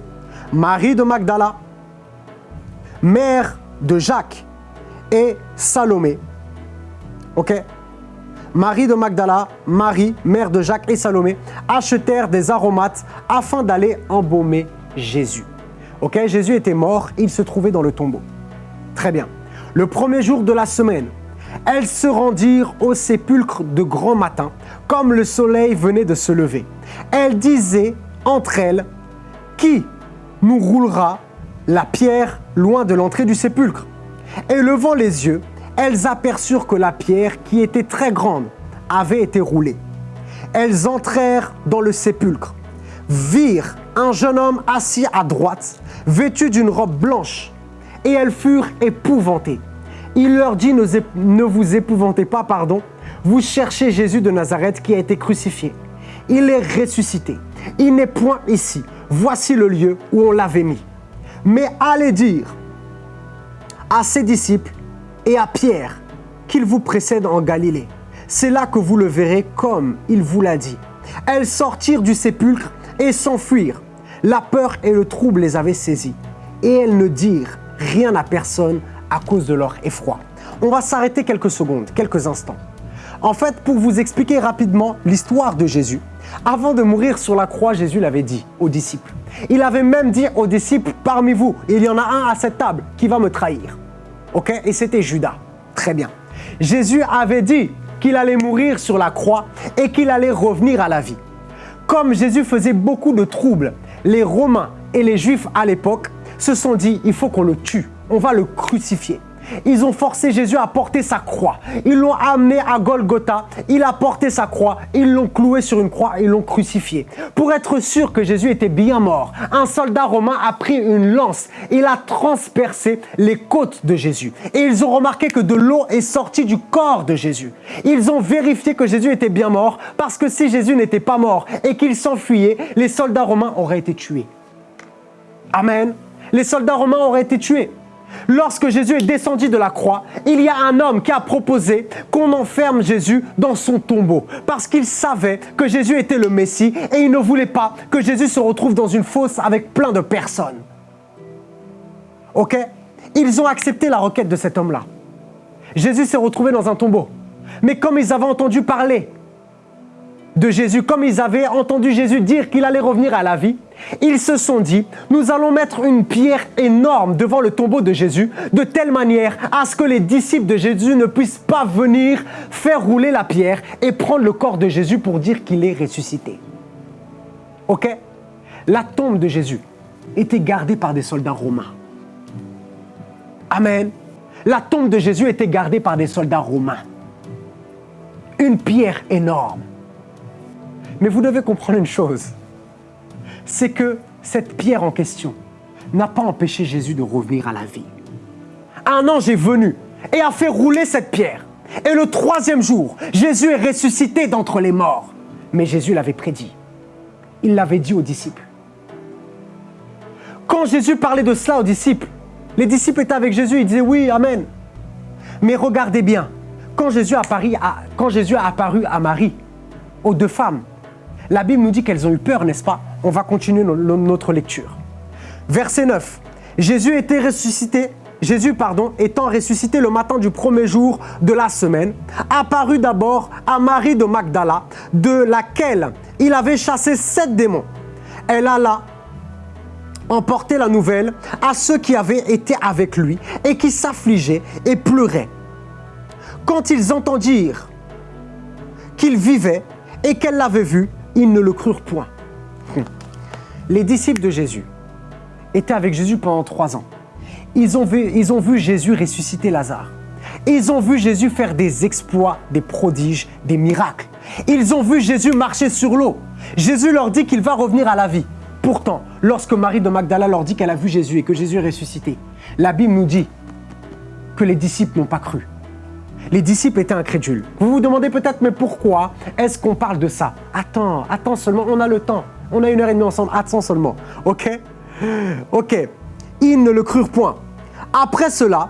Marie de Magdala, mère de Jacques et Salomé, ok? Marie de Magdala, Marie, mère de Jacques et Salomé, achetèrent des aromates afin d'aller embaumer Jésus. Ok, Jésus était mort, il se trouvait dans le tombeau. Très bien. Le premier jour de la semaine, elles se rendirent au sépulcre de grand matin, comme le soleil venait de se lever. Elles disaient entre elles, Qui nous roulera la pierre loin de l'entrée du sépulcre Et levant les yeux, elles aperçurent que la pierre, qui était très grande, avait été roulée. Elles entrèrent dans le sépulcre, virent un jeune homme assis à droite, vêtu d'une robe blanche, et elles furent épouvantées. Il leur dit, ne vous épouvantez pas, pardon, vous cherchez Jésus de Nazareth qui a été crucifié. Il est ressuscité. Il n'est point ici. Voici le lieu où on l'avait mis. Mais allez dire à ses disciples et à Pierre qu'il vous précède en Galilée. C'est là que vous le verrez comme il vous l'a dit. Elles sortirent du sépulcre et s'enfuirent. La peur et le trouble les avaient saisies. Et elles ne dirent rien à personne à cause de leur effroi. On va s'arrêter quelques secondes, quelques instants. En fait, pour vous expliquer rapidement l'histoire de Jésus, avant de mourir sur la croix, Jésus l'avait dit aux disciples. Il avait même dit aux disciples, parmi vous, il y en a un à cette table qui va me trahir. Ok? Et c'était Judas. Très bien. Jésus avait dit qu'il allait mourir sur la croix et qu'il allait revenir à la vie. Comme Jésus faisait beaucoup de troubles, les Romains et les Juifs à l'époque se sont dit, il faut qu'on le tue, on va le crucifier. Ils ont forcé Jésus à porter sa croix. Ils l'ont amené à Golgotha. Il a porté sa croix. Ils l'ont cloué sur une croix. Ils l'ont crucifié. Pour être sûr que Jésus était bien mort, un soldat romain a pris une lance. Il a transpercé les côtes de Jésus. Et ils ont remarqué que de l'eau est sortie du corps de Jésus. Ils ont vérifié que Jésus était bien mort parce que si Jésus n'était pas mort et qu'il s'enfuyait, les soldats romains auraient été tués. Amen. Les soldats romains auraient été tués. Lorsque Jésus est descendu de la croix, il y a un homme qui a proposé qu'on enferme Jésus dans son tombeau parce qu'il savait que Jésus était le Messie et il ne voulait pas que Jésus se retrouve dans une fosse avec plein de personnes. Ok? Ils ont accepté la requête de cet homme-là. Jésus s'est retrouvé dans un tombeau. Mais comme ils avaient entendu parler de Jésus, comme ils avaient entendu Jésus dire qu'il allait revenir à la vie, ils se sont dit, nous allons mettre une pierre énorme devant le tombeau de Jésus, de telle manière à ce que les disciples de Jésus ne puissent pas venir faire rouler la pierre et prendre le corps de Jésus pour dire qu'il est ressuscité. Ok? La tombe de Jésus était gardée par des soldats romains. Amen. La tombe de Jésus était gardée par des soldats romains. Une pierre énorme mais vous devez comprendre une chose, c'est que cette pierre en question n'a pas empêché Jésus de revenir à la vie. Un ange est venu et a fait rouler cette pierre. Et le troisième jour, Jésus est ressuscité d'entre les morts. Mais Jésus l'avait prédit. Il l'avait dit aux disciples. Quand Jésus parlait de cela aux disciples, les disciples étaient avec Jésus, ils disaient oui, Amen. Mais regardez bien, quand Jésus, quand Jésus a apparu à Marie, aux deux femmes, la Bible nous dit qu'elles ont eu peur, n'est-ce pas? On va continuer notre lecture. Verset 9. Jésus était ressuscité, Jésus, pardon, étant ressuscité le matin du premier jour de la semaine, apparut d'abord à Marie de Magdala, de laquelle il avait chassé sept démons. Elle alla emporter la nouvelle à ceux qui avaient été avec lui et qui s'affligeaient et pleuraient. Quand ils entendirent qu'il vivait et qu'elle l'avait vu, ils ne le crurent point. Les disciples de Jésus étaient avec Jésus pendant trois ans. Ils ont, vu, Jésus ressusciter Lazare. Ils ont vu Jésus faire des exploits, des prodiges, des miracles. Ils ont vu Jésus marcher sur l'eau. Jésus leur dit qu'il va revenir à la vie. Pourtant, lorsque Marie de Magdala leur dit qu'elle a vu Jésus et que Jésus est ressuscité, la Bible nous dit que les disciples n'ont pas cru. Les disciples étaient incrédules. Vous vous demandez peut-être, mais pourquoi est-ce qu'on parle de ça? Attends, attends seulement, on a le temps. On a une heure et demie ensemble, attends seulement. Ok? Ok. Ils ne le crurent point. Après cela,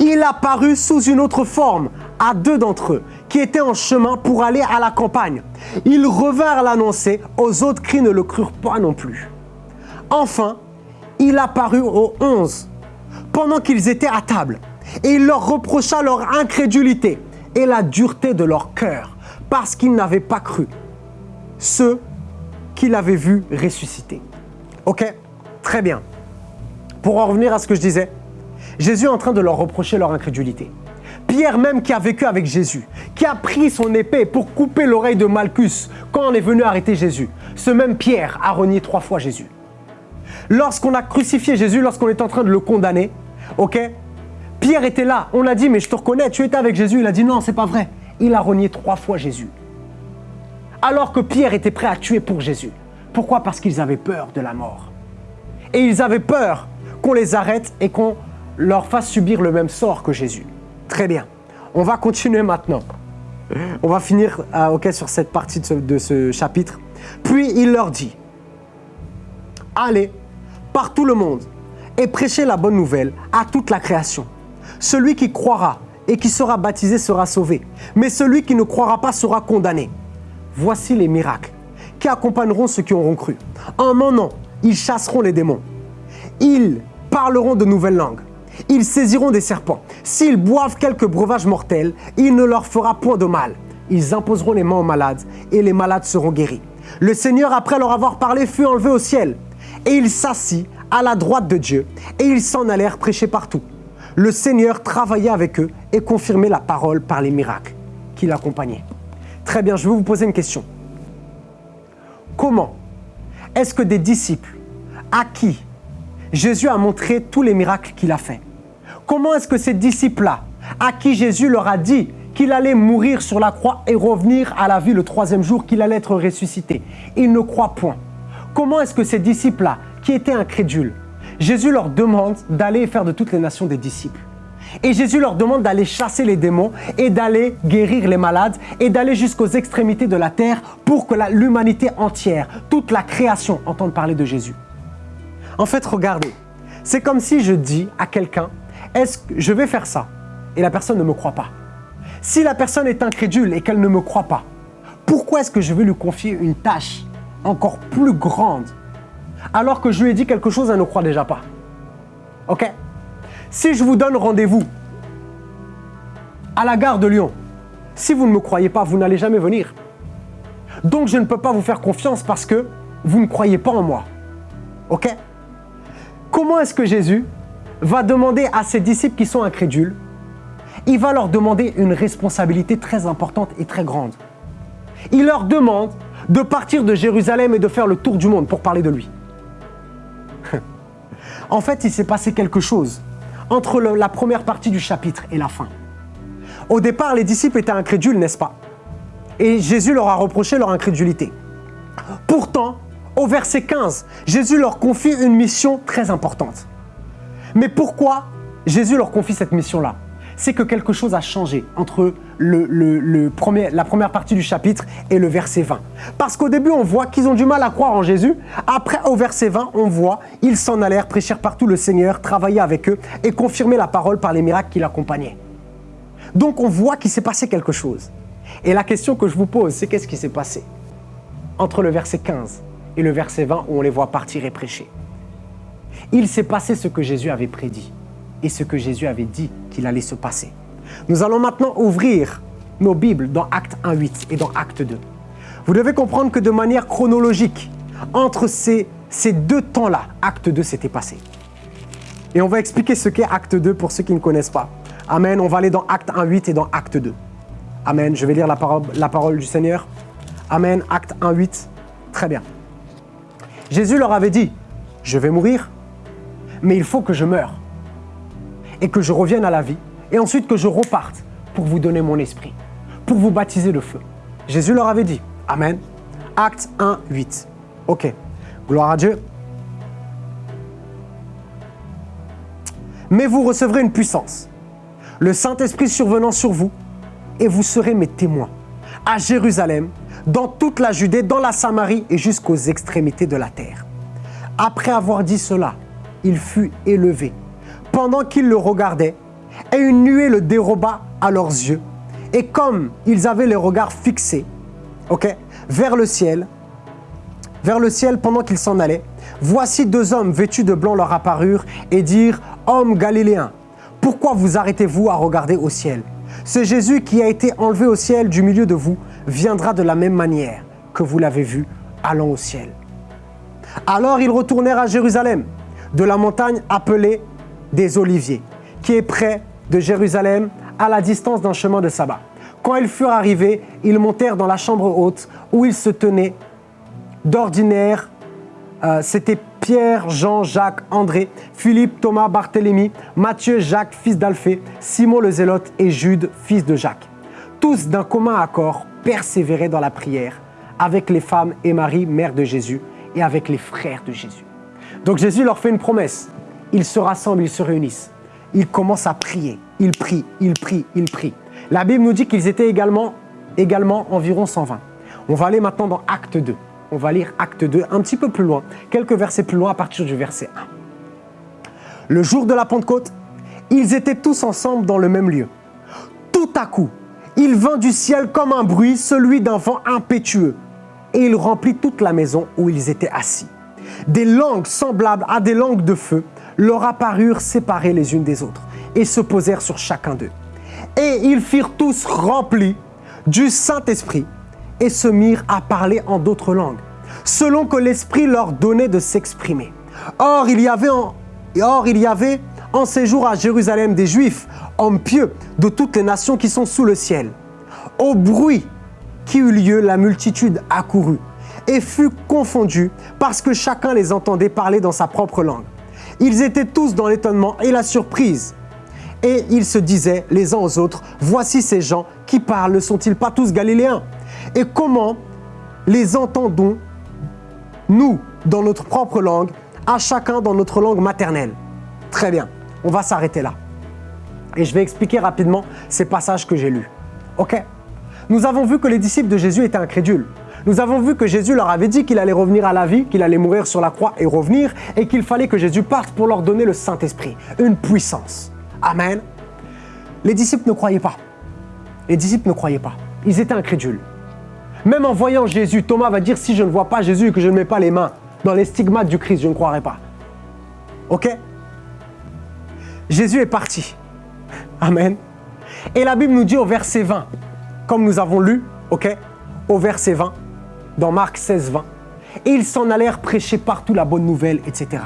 il apparut sous une autre forme à deux d'entre eux qui étaient en chemin pour aller à la campagne. Ils revinrent l'annoncer aux autres qui ne le crurent pas non plus. Enfin, il apparut aux onze pendant qu'ils étaient à table et il leur reprocha leur incrédulité et la dureté de leur cœur parce qu'ils n'avaient pas cru ceux qu'il avait vus ressusciter. Ok? Très bien. Pour en revenir à ce que je disais, Jésus est en train de leur reprocher leur incrédulité. Pierre même qui a vécu avec Jésus, qui a pris son épée pour couper l'oreille de Malchus quand on est venu arrêter Jésus. Ce même Pierre a renié trois fois Jésus. Lorsqu'on a crucifié Jésus, lorsqu'on est en train de le condamner, ok Pierre était là, on a dit mais je te reconnais, tu étais avec Jésus. Il a dit non, c'est pas vrai. Il a renié trois fois Jésus. Alors que Pierre était prêt à tuer pour Jésus. Pourquoi? Parce qu'ils avaient peur de la mort. Et ils avaient peur qu'on les arrête et qu'on leur fasse subir le même sort que Jésus. Très bien. On va continuer maintenant. On va finir euh, sur cette partie de ce, chapitre. Puis il leur dit, allez par tout le monde et prêchez la bonne nouvelle à toute la création. Celui qui croira et qui sera baptisé sera sauvé, mais celui qui ne croira pas sera condamné. Voici les miracles qui accompagneront ceux qui auront cru. En mon nom, ils chasseront les démons. Ils parleront de nouvelles langues. Ils saisiront des serpents. S'ils boivent quelques breuvages mortels, il ne leur fera point de mal. Ils imposeront les mains aux malades et les malades seront guéris. Le Seigneur, après leur avoir parlé, fut enlevé au ciel. Et il s'assit à la droite de Dieu et ils s'en allèrent prêcher partout. Le Seigneur travaillait avec eux et confirmait la parole par les miracles qui l'accompagnaient. Très bien, je vais vous poser une question. Comment est-ce que des disciples à qui Jésus a montré tous les miracles qu'il a fait. Comment est-ce que ces disciples-là, à qui Jésus leur a dit qu'il allait mourir sur la croix et revenir à la vie le troisième jour, qu'il allait être ressuscité, ils ne croient point. Comment est-ce que ces disciples-là, qui étaient incrédules, Jésus leur demande d'aller faire de toutes les nations des disciples et Jésus leur demande d'aller chasser les démons et d'aller guérir les malades et d'aller jusqu'aux extrémités de la terre pour que l'humanité entière, toute la création entende parler de Jésus. En fait, regardez, c'est comme si je dis à quelqu'un, est-ce que je vais faire ça? Et la personne ne me croit pas. Si la personne est incrédule et qu'elle ne me croit pas, pourquoi est-ce que je vais lui confier une tâche encore plus grande alors que je lui ai dit quelque chose, elle ne croit déjà pas Ok? Si je vous donne rendez-vous à la gare de Lyon, si vous ne me croyez pas, vous n'allez jamais venir. Donc je ne peux pas vous faire confiance parce que vous ne croyez pas en moi. Ok? Comment est-ce que Jésus va demander à ses disciples qui sont incrédules, il va leur demander une responsabilité très importante et très grande. Il leur demande de partir de Jérusalem et de faire le tour du monde pour parler de lui. en fait, il s'est passé quelque chose entre la première partie du chapitre et la fin. Au départ, les disciples étaient incrédules, n'est-ce pas? Et Jésus leur a reproché leur incrédulité. Pourtant, au verset 15, Jésus leur confie une mission très importante. Mais pourquoi Jésus leur confie cette mission-là? C'est que quelque chose a changé entre la première partie du chapitre et le verset 20. Parce qu'au début, on voit qu'ils ont du mal à croire en Jésus. Après, au verset 20, on voit ils s'en allèrent, prêcher partout le Seigneur, travailler avec eux et confirmer la parole par les miracles qui l'accompagnaient. Donc, on voit qu'il s'est passé quelque chose. Et la question que je vous pose, c'est qu'est-ce qui s'est passé entre le verset 15 et le verset 20 où on les voit partir et prêcher? Il s'est passé ce que Jésus avait prédit et ce que Jésus avait dit qu'il allait se passer. Nous allons maintenant ouvrir nos Bibles dans Acte 1.8 et dans Acte 2. Vous devez comprendre que de manière chronologique, entre ces, ces deux temps-là, Acte 2 s'était passé. Et on va expliquer ce qu'est Acte 2 pour ceux qui ne connaissent pas. Amen. On va aller dans Acte 1.8 et dans Acte 2. Amen. Je vais lire la parole, la parole du Seigneur. Amen. Acte 1.8. Très bien. Jésus leur avait dit, je vais mourir, mais il faut que je meure et que je revienne à la vie et ensuite que je reparte pour vous donner mon esprit, pour vous baptiser de feu. Jésus leur avait dit, Amen. Acte 1, 8. Ok, gloire à Dieu. Mais vous recevrez une puissance. Le Saint-Esprit survenant sur vous, et vous serez mes témoins à Jérusalem, dans toute la Judée, dans la Samarie et jusqu'aux extrémités de la terre. Après avoir dit cela, il fut élevé. Pendant qu'ils le regardaient, et une nuée le déroba à leurs yeux. Et comme ils avaient les regards fixés ok, vers le ciel, vers le ciel pendant qu'ils s'en allaient, voici deux hommes vêtus de blanc leur apparurent et dirent « Hommes galiléens, pourquoi vous arrêtez-vous à regarder au ciel? Ce Jésus qui a été enlevé au ciel du milieu de vous viendra de la même manière que vous l'avez vu allant au ciel. » Alors ils retournèrent à Jérusalem, de la montagne appelée des Oliviers, qui est près de Jérusalem, à la distance d'un chemin de sabbat. Quand ils furent arrivés, ils montèrent dans la chambre haute où ils se tenaient d'ordinaire. Euh, c'était Pierre, Jean, Jacques, André, Philippe, Thomas, Barthélemy, Matthieu, Jacques, fils d'Alphée, Simon le Zélote et Jude, fils de Jacques. Tous d'un commun accord persévéraient dans la prière avec les femmes et Marie, mère de Jésus, et avec les frères de Jésus. Donc Jésus leur fait une promesse. Ils se rassemblent, ils se réunissent. Ils commencent à prier. Ils prient, ils prient, ils prient. La Bible nous dit qu'ils étaient également, également environ 120. On va aller maintenant dans Acte 2 on va lire Acte 2 un petit peu plus loin, quelques versets plus loin à partir du verset 1. Le jour de la Pentecôte, ils étaient tous ensemble dans le même lieu. Tout à coup, il vint du ciel comme un bruit, celui d'un vent impétueux, et il remplit toute la maison où ils étaient assis. Des langues semblables à des langues de feu leur apparurent séparées les unes des autres et se posèrent sur chacun d'eux. Et ils firent tous remplis du Saint-Esprit et se mirent à parler en d'autres langues, selon que l'Esprit leur donnait de s'exprimer. Or, il y avait en, or, il y avait en séjour à Jérusalem des Juifs, hommes pieux de toutes les nations qui sont sous le ciel. Au bruit qui eut lieu, la multitude accourut et fut confondue parce que chacun les entendait parler dans sa propre langue. Ils étaient tous dans l'étonnement et la surprise. Et ils se disaient les uns aux autres, voici ces gens qui parlent, ne sont-ils pas tous galiléens? Et comment les entendons, nous, dans notre propre langue, à chacun dans notre langue maternelle? Très bien, on va s'arrêter là. Et je vais expliquer rapidement ces passages que j'ai lus. Ok? Nous avons vu que les disciples de Jésus étaient incrédules. Nous avons vu que Jésus leur avait dit qu'il allait revenir à la vie, qu'il allait mourir sur la croix et revenir, et qu'il fallait que Jésus parte pour leur donner le Saint-Esprit, une puissance. Amen. Les disciples ne croyaient pas. Les disciples ne croyaient pas. Ils étaient incrédules. Même en voyant Jésus, Thomas va dire si je ne vois pas Jésus et que je ne mets pas les mains dans les stigmates du Christ, je ne croirai pas. Ok? Jésus est parti. Amen. Et la Bible nous dit au verset 20, comme nous avons lu, ok? Au verset 20, dans Marc 16, 20. Et ils s'en allèrent prêcher partout la bonne nouvelle, etc.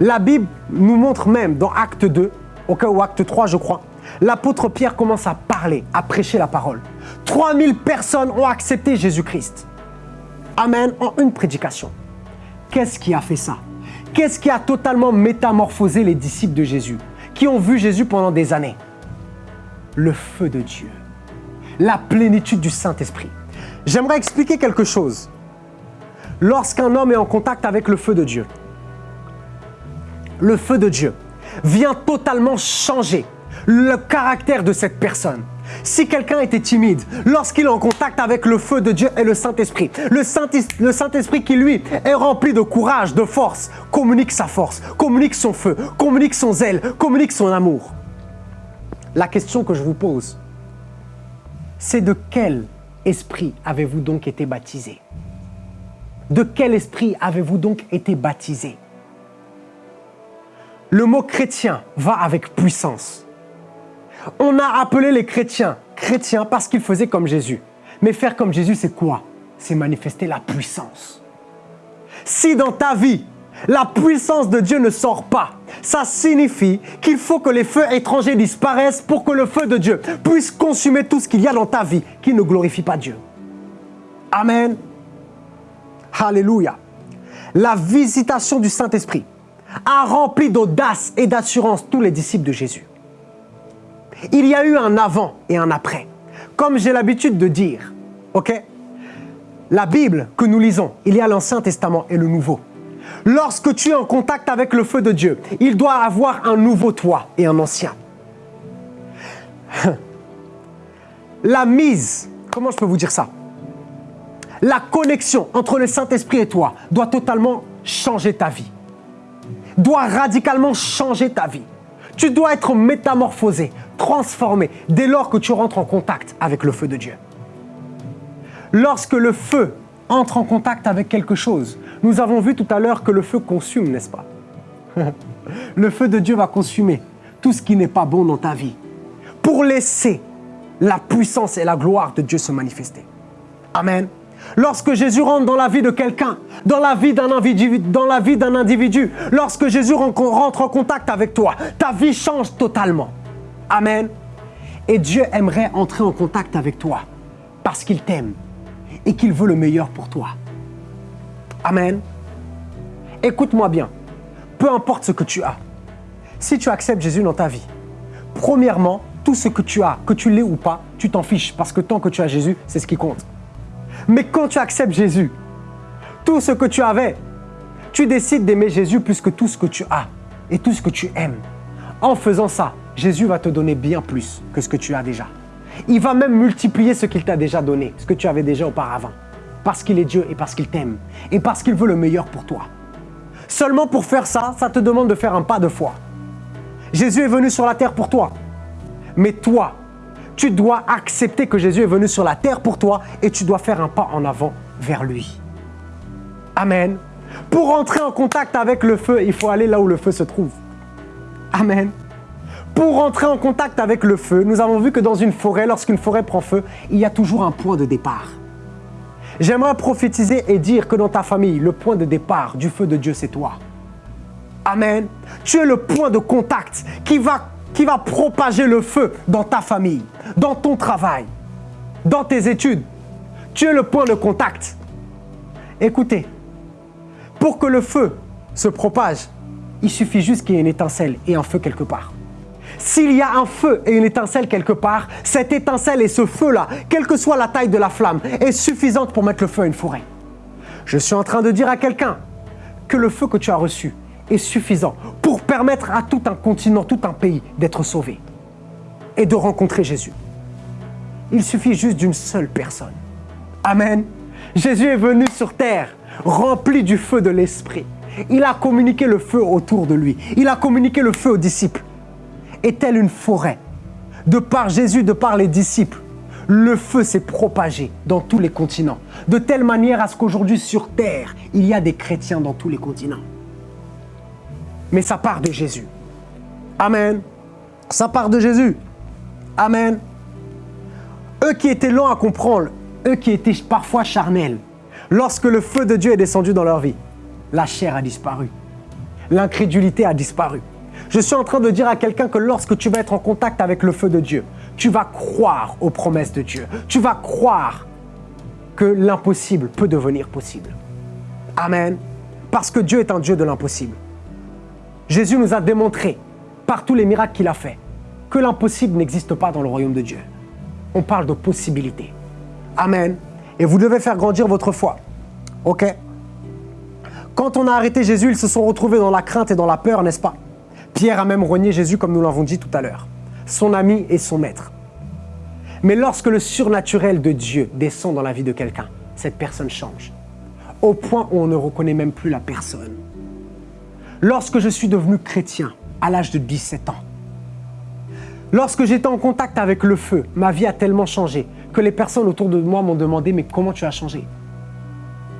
La Bible nous montre même dans Acte 2, ok, ou Acte 3, je crois, l'apôtre Pierre commence à parler, à prêcher la parole. 3000 personnes ont accepté Jésus-Christ. Amen, en une prédication. Qu'est-ce qui a fait ça? Qu'est-ce qui a totalement métamorphosé les disciples de Jésus qui ont vu Jésus pendant des années? Le feu de Dieu, la plénitude du Saint-Esprit. J'aimerais expliquer quelque chose. Lorsqu'un homme est en contact avec le feu de Dieu, le feu de Dieu vient totalement changer le caractère de cette personne. Si quelqu'un était timide, lorsqu'il est en contact avec le feu de Dieu et le Saint-Esprit, le Saint-Esprit qui lui est rempli de courage, de force, communique sa force, communique son feu, communique son zèle, communique son amour. La question que je vous pose, c'est de quel esprit avez-vous donc été baptisé? De quel esprit avez-vous donc été baptisé? Le mot chrétien va avec puissance. On a appelé les chrétiens chrétiens parce qu'ils faisaient comme Jésus. Mais faire comme Jésus, c'est quoi? C'est manifester la puissance. Si dans ta vie, la puissance de Dieu ne sort pas, ça signifie qu'il faut que les feux étrangers disparaissent pour que le feu de Dieu puisse consumer tout ce qu'il y a dans ta vie qui ne glorifie pas Dieu. Amen. Alléluia. La visitation du Saint-Esprit a rempli d'audace et d'assurance tous les disciples de Jésus. Il y a eu un avant et un après. Comme j'ai l'habitude de dire, ok? La Bible que nous lisons, il y a l'Ancien Testament et le Nouveau. Lorsque tu es en contact avec le feu de Dieu, il doit avoir un nouveau toi et un ancien. la mise, comment je peux vous dire ça? La connexion entre le Saint-Esprit et toi doit totalement changer ta vie. Doit radicalement changer ta vie. Tu dois être métamorphosé, transformé dès lors que tu rentres en contact avec le feu de Dieu. Lorsque le feu entre en contact avec quelque chose, nous avons vu tout à l'heure que le feu consume, n'est-ce pas? Le feu de Dieu va consumer tout ce qui n'est pas bon dans ta vie pour laisser la puissance et la gloire de Dieu se manifester. Amen. Lorsque Jésus rentre dans la vie de quelqu'un, dans la vie d'un individu, dans la vie d'un individu, lorsque Jésus rentre en contact avec toi, ta vie change totalement. Amen. Et Dieu aimerait entrer en contact avec toi parce qu'il t'aime et qu'il veut le meilleur pour toi. Amen. Écoute-moi bien. Peu importe ce que tu as. Si tu acceptes Jésus dans ta vie, premièrement, tout ce que tu as, que tu l'aies ou pas, tu t'en fiches parce que tant que tu as Jésus, c'est ce qui compte. Mais quand tu acceptes Jésus, tout ce que tu avais, tu décides d'aimer Jésus plus que tout ce que tu as et tout ce que tu aimes. En faisant ça, Jésus va te donner bien plus que ce que tu as déjà. Il va même multiplier ce qu'il t'a déjà donné, ce que tu avais déjà auparavant. Parce qu'il est Dieu et parce qu'il t'aime et parce qu'il veut le meilleur pour toi. Seulement pour faire ça, ça te demande de faire un pas de foi. Jésus est venu sur la terre pour toi. Mais toi, tu dois accepter que Jésus est venu sur la terre pour toi et tu dois faire un pas en avant vers lui. Amen. Pour entrer en contact avec le feu, il faut aller là où le feu se trouve. Amen. Pour entrer en contact avec le feu, nous avons vu que dans une forêt, lorsqu'une forêt prend feu, il y a toujours un point de départ. J'aimerais prophétiser et dire que dans ta famille, le point de départ du feu de Dieu, c'est toi. Amen. Tu es le point de contact qui va propager le feu dans ta famille, dans ton travail, dans tes études. Tu es le point de contact. Écoutez, pour que le feu se propage, il suffit juste qu'il y ait une étincelle et un feu quelque part. S'il y a un feu et une étincelle quelque part, cette étincelle et ce feu-là, quelle que soit la taille de la flamme, est suffisante pour mettre le feu à une forêt. Je suis en train de dire à quelqu'un que le feu que tu as reçu est suffisant pour permettre à tout un continent, tout un pays d'être sauvé et de rencontrer Jésus. Il suffit juste d'une seule personne. Amen. Jésus est venu sur terre rempli du feu de l'Esprit. Il a communiqué le feu autour de lui. Il a communiqué le feu aux disciples. Et telle une forêt, de par Jésus, de par les disciples, le feu s'est propagé dans tous les continents, de telle manière à ce qu'aujourd'hui sur terre, il y a des chrétiens dans tous les continents mais ça part de Jésus. Amen. Ça part de Jésus. Amen. Eux qui étaient lents à comprendre, eux qui étaient parfois charnels, lorsque le feu de Dieu est descendu dans leur vie, la chair a disparu. L'incrédulité a disparu. Je suis en train de dire à quelqu'un que lorsque tu vas être en contact avec le feu de Dieu, tu vas croire aux promesses de Dieu. Tu vas croire que l'impossible peut devenir possible. Amen. Parce que Dieu est un Dieu de l'impossible. Jésus nous a démontré, par tous les miracles qu'il a fait, que l'impossible n'existe pas dans le royaume de Dieu. On parle de possibilités. Amen. Et vous devez faire grandir votre foi. OK? Quand on a arrêté Jésus, ils se sont retrouvés dans la crainte et dans la peur, n'est-ce pas? Pierre a même renié Jésus comme nous l'avons dit tout à l'heure. Son ami et son maître. Mais lorsque le surnaturel de Dieu descend dans la vie de quelqu'un, cette personne change. Au point où on ne reconnaît même plus la personne. Lorsque je suis devenu chrétien à l'âge de 17 ans, lorsque j'étais en contact avec le feu, ma vie a tellement changé que les personnes autour de moi m'ont demandé mais comment tu as changé?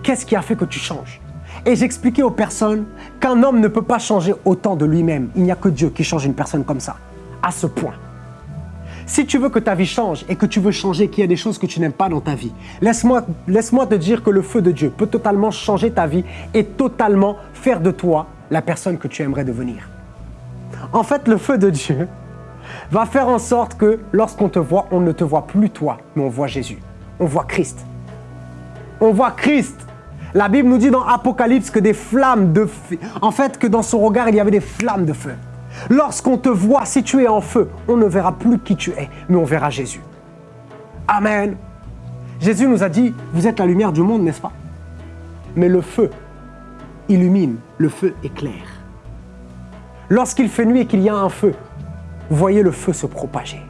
Qu'est-ce qui a fait que tu changes? Et j'expliquais aux personnes qu'un homme ne peut pas changer autant de lui-même. Il n'y a que Dieu qui change une personne comme ça, à ce point. Si tu veux que ta vie change et que tu veux changer, qu'il y a des choses que tu n'aimes pas dans ta vie, laisse-moi laisse te dire que le feu de Dieu peut totalement changer ta vie et totalement faire de toi la personne que tu aimerais devenir. En fait, le feu de Dieu va faire en sorte que lorsqu'on te voit, on ne te voit plus toi, mais on voit Jésus. On voit Christ. On voit Christ. La Bible nous dit dans Apocalypse que des flammes de feu, en fait que dans son regard, il y avait des flammes de feu. Lorsqu'on te voit, si tu es en feu, on ne verra plus qui tu es, mais on verra Jésus. Amen. Jésus nous a dit, vous êtes la lumière du monde, n'est-ce pas? Mais le feu illumine, le feu éclaire. Lorsqu'il fait nuit et qu'il y a un feu, voyez le feu se propager.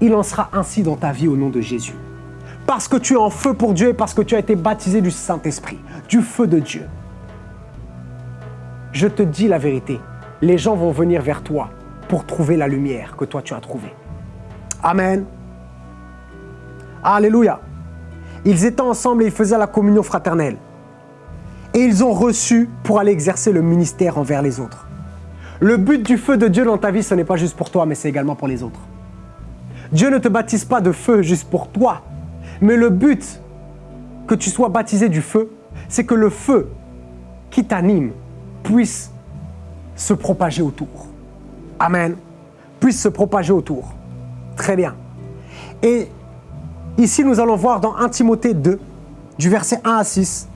Il en sera ainsi dans ta vie au nom de Jésus. Parce que tu es en feu pour Dieu et parce que tu as été baptisé du Saint-Esprit, du feu de Dieu. Je te dis la vérité, les gens vont venir vers toi pour trouver la lumière que toi tu as trouvée. Amen. Alléluia. Ils étaient ensemble et ils faisaient la communion fraternelle. Et ils ont reçu pour aller exercer le ministère envers les autres. Le but du feu de Dieu dans ta vie, ce n'est pas juste pour toi, mais c'est également pour les autres. Dieu ne te baptise pas de feu juste pour toi, mais le but que tu sois baptisé du feu, c'est que le feu qui t'anime puisse se propager autour. Amen. Puisse se propager autour. Très bien. Et ici, nous allons voir dans 1 Timothée 2, du verset 1 à 6,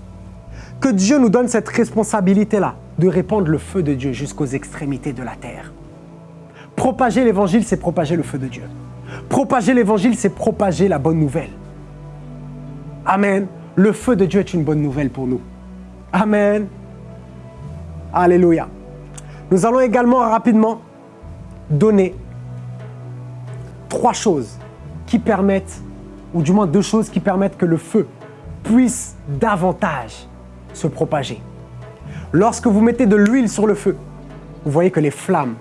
que Dieu nous donne cette responsabilité-là de répandre le feu de Dieu jusqu'aux extrémités de la terre. Propager l'évangile, c'est propager le feu de Dieu. Propager l'évangile, c'est propager la bonne nouvelle. Amen. Le feu de Dieu est une bonne nouvelle pour nous. Amen. Alléluia. Nous allons également rapidement donner trois choses qui permettent, ou du moins deux choses qui permettent que le feu puisse davantage se propager. Lorsque vous mettez de l'huile sur le feu, vous voyez que les flammes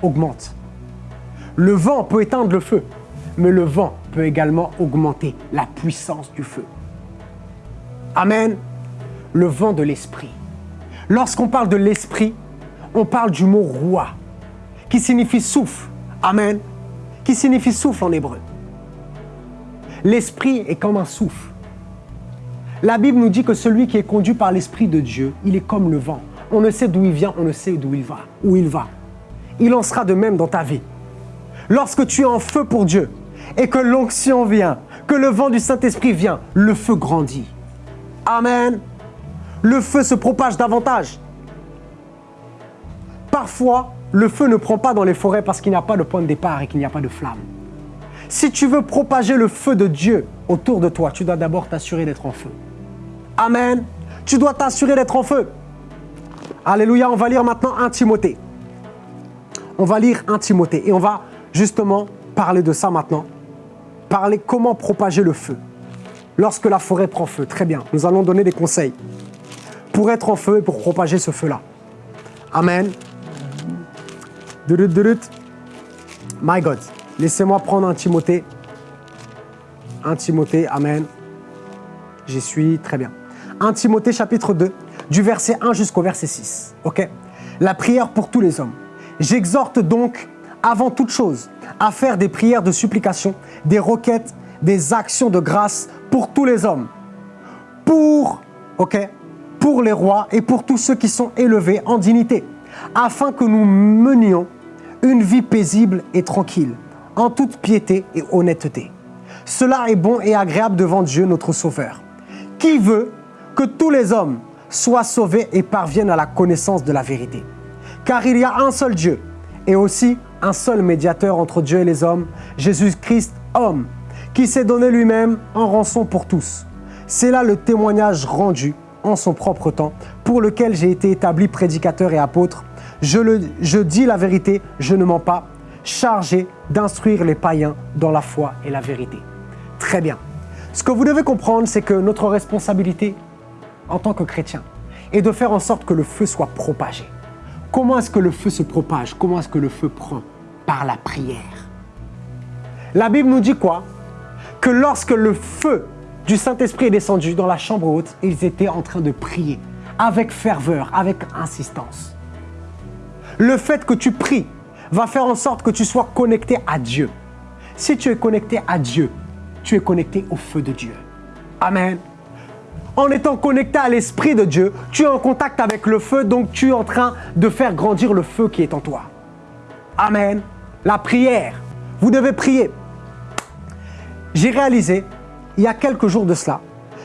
augmentent. Le vent peut éteindre le feu, mais le vent peut également augmenter la puissance du feu. Amen. Le vent de l'esprit. Lorsqu'on parle de l'esprit, on parle du mot roi, qui signifie souffle. Amen. Qui signifie souffle en hébreu. L'esprit est comme un souffle. La Bible nous dit que celui qui est conduit par l'Esprit de Dieu, il est comme le vent. On ne sait d'où il vient, on ne sait d'où il va, où il va. Il en sera de même dans ta vie. Lorsque tu es en feu pour Dieu et que l'onction vient, que le vent du Saint-Esprit vient, le feu grandit. Amen. Le feu se propage davantage. Parfois, le feu ne prend pas dans les forêts parce qu'il n'y a pas de point de départ et qu'il n'y a pas de flamme. Si tu veux propager le feu de Dieu autour de toi, tu dois d'abord t'assurer d'être en feu. Amen. Tu dois t'assurer d'être en feu. Alléluia. On va lire maintenant un Timothée. On va lire un Timothée et on va justement parler de ça maintenant. Parler comment propager le feu. Lorsque la forêt prend feu. Très bien. Nous allons donner des conseils pour être en feu et pour propager ce feu-là. Amen. My God. Laissez-moi prendre un Timothée. Un Timothée. Amen. J'y suis. Très bien. 1 Timothée chapitre 2, du verset 1 jusqu'au verset 6. OK? La prière pour tous les hommes. J'exhorte donc, avant toute chose, à faire des prières de supplication, des requêtes, des actions de grâce pour tous les hommes. Pour, Pour les rois et pour tous ceux qui sont élevés en dignité, afin que nous menions une vie paisible et tranquille, en toute piété et honnêteté. Cela est bon et agréable devant Dieu notre Sauveur, qui veut que tous les hommes soient sauvés et parviennent à la connaissance de la vérité? Car il y a un seul Dieu et aussi un seul médiateur entre Dieu et les hommes, Jésus-Christ, homme, qui s'est donné lui-même en rançon pour tous. C'est là le témoignage rendu en son propre temps, pour lequel j'ai été établi prédicateur et apôtre. Je, le, je dis la vérité, je ne mens pas, chargé d'instruire les païens dans la foi et la vérité. Très bien. Ce que vous devez comprendre, c'est que notre responsabilité en tant que chrétien et de faire en sorte que le feu soit propagé. Comment est-ce que le feu se propage? Comment est-ce que le feu prend? Par la prière. La Bible nous dit quoi? Que lorsque le feu du Saint-Esprit est descendu dans la chambre haute, ils étaient en train de prier avec ferveur, avec insistance. Le fait que tu pries va faire en sorte que tu sois connecté à Dieu. Si tu es connecté à Dieu, tu es connecté au feu de Dieu. Amen en étant connecté à l'Esprit de Dieu, tu es en contact avec le feu, donc tu es en train de faire grandir le feu qui est en toi. Amen. La prière. Vous devez prier. J'ai réalisé, il y a quelques jours de cela,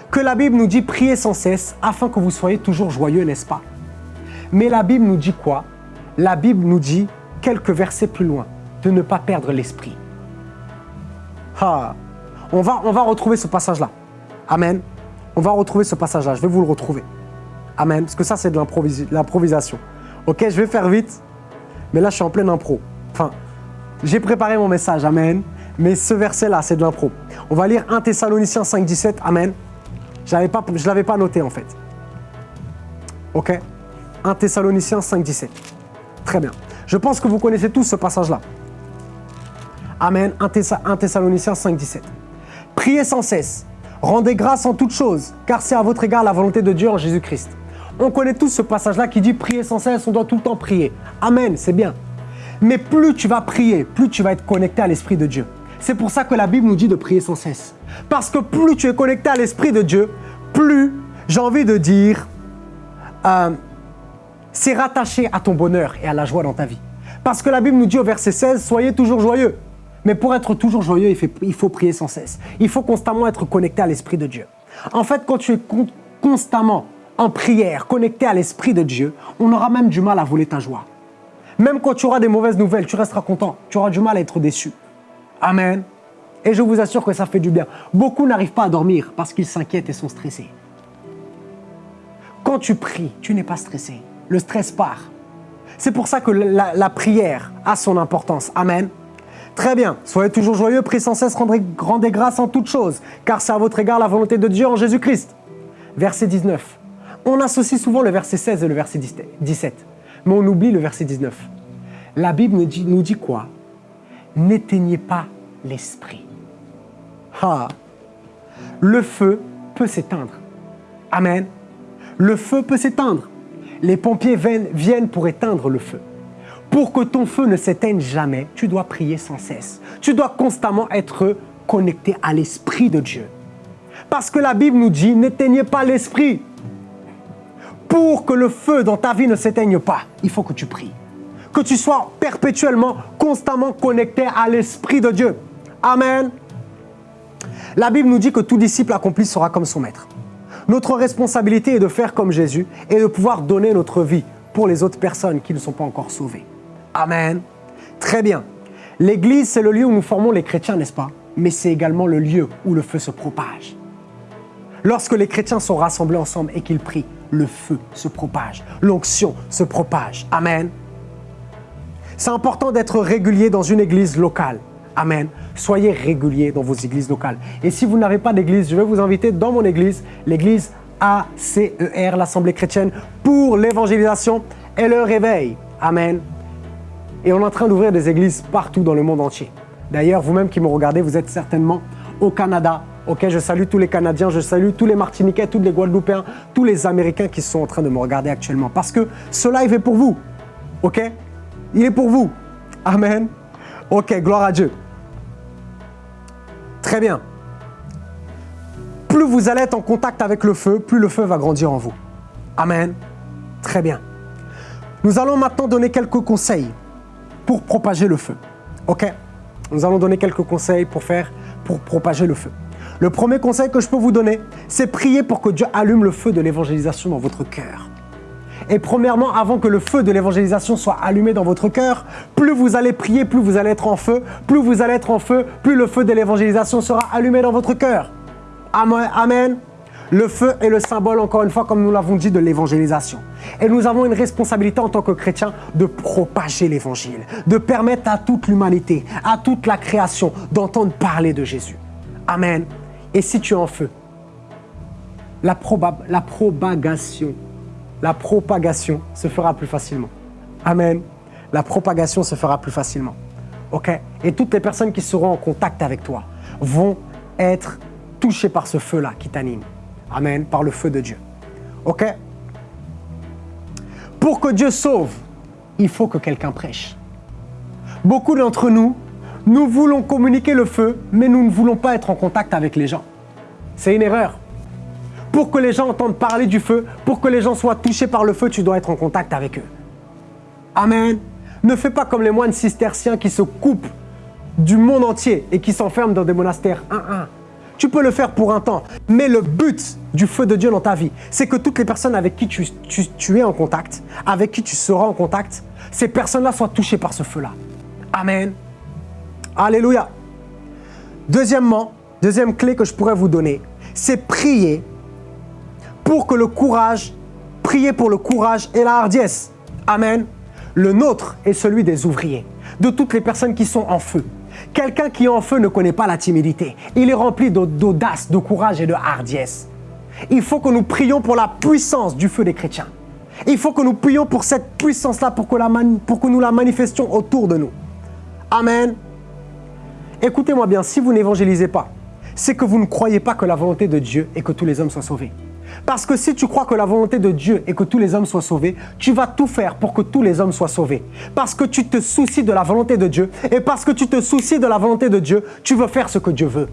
que la Bible nous dit prier sans cesse afin que vous soyez toujours joyeux, n'est-ce pas? Mais la Bible nous dit quoi? La Bible nous dit, quelques versets plus loin, de ne pas perdre l'esprit. Ah, on va, on va retrouver ce passage-là. Amen. On va retrouver ce passage-là. Je vais vous le retrouver. Amen. Parce que ça, c'est de l'improvisation. Ok, je vais faire vite. Mais là, je suis en pleine impro. Enfin, j'ai préparé mon message. Amen. Mais ce verset-là, c'est de l'impro. On va lire 1 Thessaloniciens 5, 17. Amen. Je ne l'avais pas noté en fait. Ok? 1 Thessaloniciens 5, 17. Très bien. Je pense que vous connaissez tous ce passage-là. Amen. 1 Thessaloniciens 5, 17. Priez sans cesse. Rendez grâce en toutes choses, car c'est à votre égard la volonté de Dieu en Jésus-Christ. On connaît tous ce passage-là qui dit prier sans cesse, on doit tout le temps prier. Amen, c'est bien. Mais plus tu vas prier, plus tu vas être connecté à l'Esprit de Dieu. C'est pour ça que la Bible nous dit de prier sans cesse. Parce que plus tu es connecté à l'Esprit de Dieu, plus, j'ai envie de dire, euh, c'est rattaché à ton bonheur et à la joie dans ta vie. Parce que la Bible nous dit au verset 16, soyez toujours joyeux. Mais pour être toujours joyeux, il faut prier sans cesse. Il faut constamment être connecté à l'Esprit de Dieu. En fait, quand tu es constamment en prière, connecté à l'Esprit de Dieu, on aura même du mal à voler ta joie. Même quand tu auras des mauvaises nouvelles, tu resteras content. Tu auras du mal à être déçu. Amen. Et je vous assure que ça fait du bien. Beaucoup n'arrivent pas à dormir parce qu'ils s'inquiètent et sont stressés. Quand tu pries, tu n'es pas stressé. Le stress part. C'est pour ça que la, prière a son importance. Amen. Très bien. Soyez toujours joyeux, priez sans cesse, rendez, grâce en toutes choses, car c'est à votre égard la volonté de Dieu en Jésus-Christ. Verset 19. On associe souvent le verset 16 et le verset 17, mais on oublie le verset 19. La Bible nous dit quoi? N'éteignez pas l'esprit. Ah, le feu peut s'éteindre. Amen. Le feu peut s'éteindre. Les pompiers viennent pour éteindre le feu. Pour que ton feu ne s'éteigne jamais, tu dois prier sans cesse. Tu dois constamment être connecté à l'Esprit de Dieu. Parce que la Bible nous dit, n'éteignez pas l'Esprit. Pour que le feu dans ta vie ne s'éteigne pas, il faut que tu pries. Que tu sois perpétuellement, constamment connecté à l'Esprit de Dieu. Amen. La Bible nous dit que tout disciple accompli sera comme son maître. Notre responsabilité est de faire comme Jésus et de pouvoir donner notre vie pour les autres personnes qui ne sont pas encore sauvées. Amen. Très bien. L'Église, c'est le lieu où nous formons les chrétiens, n'est-ce pas? Mais c'est également le lieu où le feu se propage. Lorsque les chrétiens sont rassemblés ensemble et qu'ils prient, le feu se propage, l'onction se propage. Amen. C'est important d'être régulier dans une église locale. Amen. Soyez régulier dans vos églises locales. Et si vous n'avez pas d'église, je vais vous inviter dans mon église, l'église ACER, l'Assemblée chrétienne pour l'évangélisation et le réveil. Amen. Et on est en train d'ouvrir des églises partout dans le monde entier. D'ailleurs, vous-même qui me regardez, vous êtes certainement au Canada. Ok, je salue tous les Canadiens, je salue tous les Martiniquais, tous les Guadeloupéens, tous les Américains qui sont en train de me regarder actuellement. Parce que ce live est pour vous. Ok? Il est pour vous. Amen. Ok, gloire à Dieu. Très bien. Plus vous allez être en contact avec le feu, plus le feu va grandir en vous. Amen. Très bien. Nous allons maintenant donner quelques conseils pour propager le feu. Ok? Nous allons donner quelques conseils pour faire, pour propager le feu. Le premier conseil que je peux vous donner, c'est prier pour que Dieu allume le feu de l'évangélisation dans votre cœur. Et premièrement, avant que le feu de l'évangélisation soit allumé dans votre cœur, plus vous allez prier, plus vous allez être en feu, plus vous allez être en feu, plus le feu de l'évangélisation sera allumé dans votre cœur. Amen. Le feu est le symbole, encore une fois, comme nous l'avons dit, de l'évangélisation. Et nous avons une responsabilité en tant que chrétiens de propager l'évangile, de permettre à toute l'humanité, à toute la création d'entendre parler de Jésus. Amen. Et si tu es en feu, la, la propagation, la propagation se fera plus facilement. Amen. La propagation se fera plus facilement. OK? Et toutes les personnes qui seront en contact avec toi vont être touchées par ce feu-là qui t'anime. Amen, par le feu de Dieu. OK? Pour que Dieu sauve, il faut que quelqu'un prêche. Beaucoup d'entre nous, nous voulons communiquer le feu, mais nous ne voulons pas être en contact avec les gens. C'est une erreur. Pour que les gens entendent parler du feu, pour que les gens soient touchés par le feu, tu dois être en contact avec eux. Amen. Ne fais pas comme les moines cisterciens qui se coupent du monde entier et qui s'enferment dans des monastères un un. Tu peux le faire pour un temps, mais le but du feu de Dieu dans ta vie, c'est que toutes les personnes avec qui tu, es en contact, avec qui tu seras en contact, ces personnes-là soient touchées par ce feu-là. Amen. Alléluia. Deuxièmement, deuxième clé que je pourrais vous donner, c'est prier pour que le courage, prier pour le courage et la hardiesse. Amen. Le nôtre est celui des ouvriers, de toutes les personnes qui sont en feu, Quelqu'un qui est en feu ne connaît pas la timidité. Il est rempli d'audace, de courage et de hardiesse. Il faut que nous prions pour la puissance du feu des chrétiens. Il faut que nous prions pour cette puissance-là, pour, pour que nous la manifestions autour de nous. Amen. Écoutez-moi bien, si vous n'évangélisez pas, c'est que vous ne croyez pas que la volonté de Dieu est que tous les hommes soient sauvés. Parce que si tu crois que la volonté de Dieu est que tous les hommes soient sauvés, tu vas tout faire pour que tous les hommes soient sauvés. Parce que tu te soucies de la volonté de Dieu. Et parce que tu te soucies de la volonté de Dieu, tu veux faire ce que Dieu veut.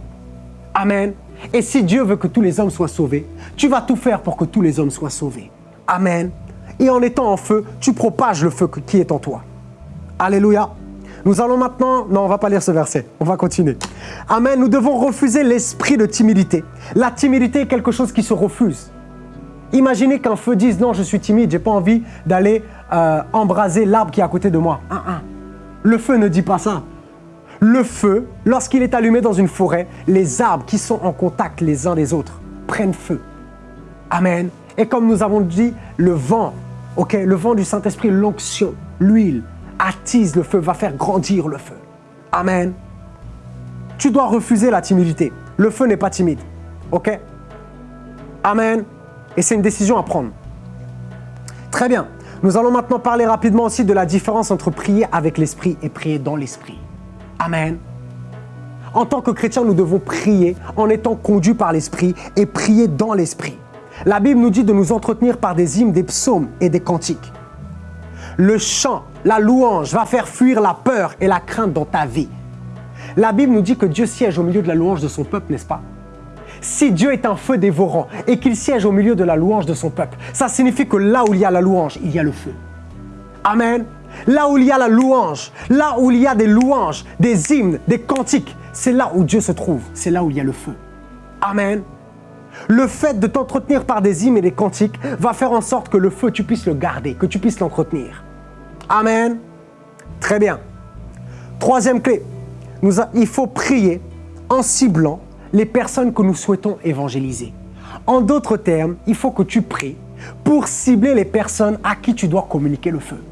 Amen. Et si Dieu veut que tous les hommes soient sauvés, tu vas tout faire pour que tous les hommes soient sauvés. Amen. Et en étant en feu, tu propages le feu qui est en toi. Alléluia. Nous allons maintenant, non, on va pas lire ce verset, on va continuer. Amen, nous devons refuser l'esprit de timidité. La timidité est quelque chose qui se refuse. Imaginez qu'un feu dise non, je suis timide, j'ai pas envie d'aller euh, embraser l'arbre qui est à côté de moi. Le feu ne dit pas ça. Le feu, lorsqu'il est allumé dans une forêt, les arbres qui sont en contact les uns des autres prennent feu. Amen. Et comme nous avons dit, le vent, ok, le vent du Saint-Esprit, l'onction, l'huile, attise le feu, va faire grandir le feu. Amen. Tu dois refuser la timidité. Le feu n'est pas timide. OK? Amen. Et c'est une décision à prendre. Très bien. Nous allons maintenant parler rapidement aussi de la différence entre prier avec l'esprit et prier dans l'esprit. Amen. En tant que chrétiens, nous devons prier en étant conduits par l'esprit et prier dans l'esprit. La Bible nous dit de nous entretenir par des hymnes, des psaumes et des cantiques. Le chant, la louange va faire fuir la peur et la crainte dans ta vie. La Bible nous dit que Dieu siège au milieu de la louange de son peuple, n'est-ce pas? Si Dieu est un feu dévorant et qu'il siège au milieu de la louange de son peuple, ça signifie que là où il y a la louange, il y a le feu. Amen. Là où il y a la louange, là où il y a des louanges, des hymnes, des cantiques, c'est là où Dieu se trouve, c'est là où il y a le feu. Amen. Le fait de t'entretenir par des hymnes et des cantiques va faire en sorte que le feu, tu puisses le garder, que tu puisses l'entretenir. Amen. Très bien. Troisième clé, il faut prier en ciblant les personnes que nous souhaitons évangéliser. En d'autres termes, il faut que tu pries pour cibler les personnes à qui tu dois communiquer le feu.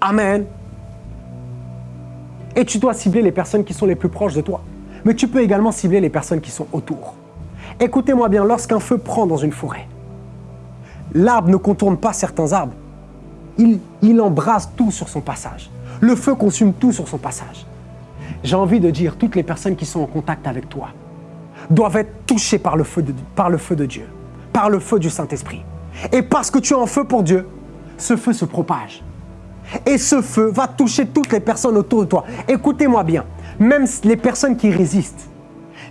Amen. Et tu dois cibler les personnes qui sont les plus proches de toi. Mais tu peux également cibler les personnes qui sont autour. Écoutez-moi bien, lorsqu'un feu prend dans une forêt, l'arbre ne contourne pas certains arbres, il, embrase tout sur son passage. Le feu consume tout sur son passage. J'ai envie de dire, toutes les personnes qui sont en contact avec toi doivent être touchées par le feu de, par le feu de Dieu, par le feu du Saint-Esprit. Et parce que tu es en feu pour Dieu, ce feu se propage. Et ce feu va toucher toutes les personnes autour de toi. Écoutez-moi bien, même les personnes qui résistent,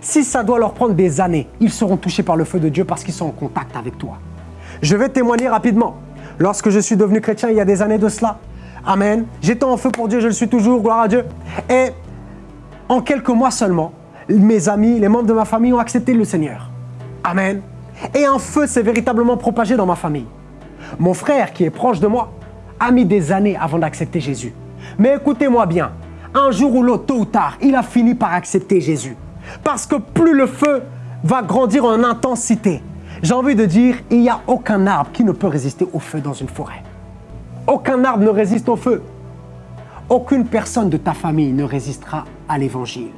si ça doit leur prendre des années, ils seront touchés par le feu de Dieu parce qu'ils sont en contact avec toi. Je vais témoigner rapidement. Lorsque je suis devenu chrétien il y a des années de cela, Amen, j'étais en feu pour Dieu, je le suis toujours, gloire à Dieu. Et en quelques mois seulement, mes amis, les membres de ma famille ont accepté le Seigneur. Amen. Et un feu s'est véritablement propagé dans ma famille. Mon frère, qui est proche de moi, a mis des années avant d'accepter Jésus. Mais écoutez-moi bien, un jour ou l'autre, tôt ou tard, il a fini par accepter Jésus. Parce que plus le feu va grandir en intensité, j'ai envie de dire, il n'y a aucun arbre qui ne peut résister au feu dans une forêt. Aucun arbre ne résiste au feu. Aucune personne de ta famille ne résistera à l'évangile.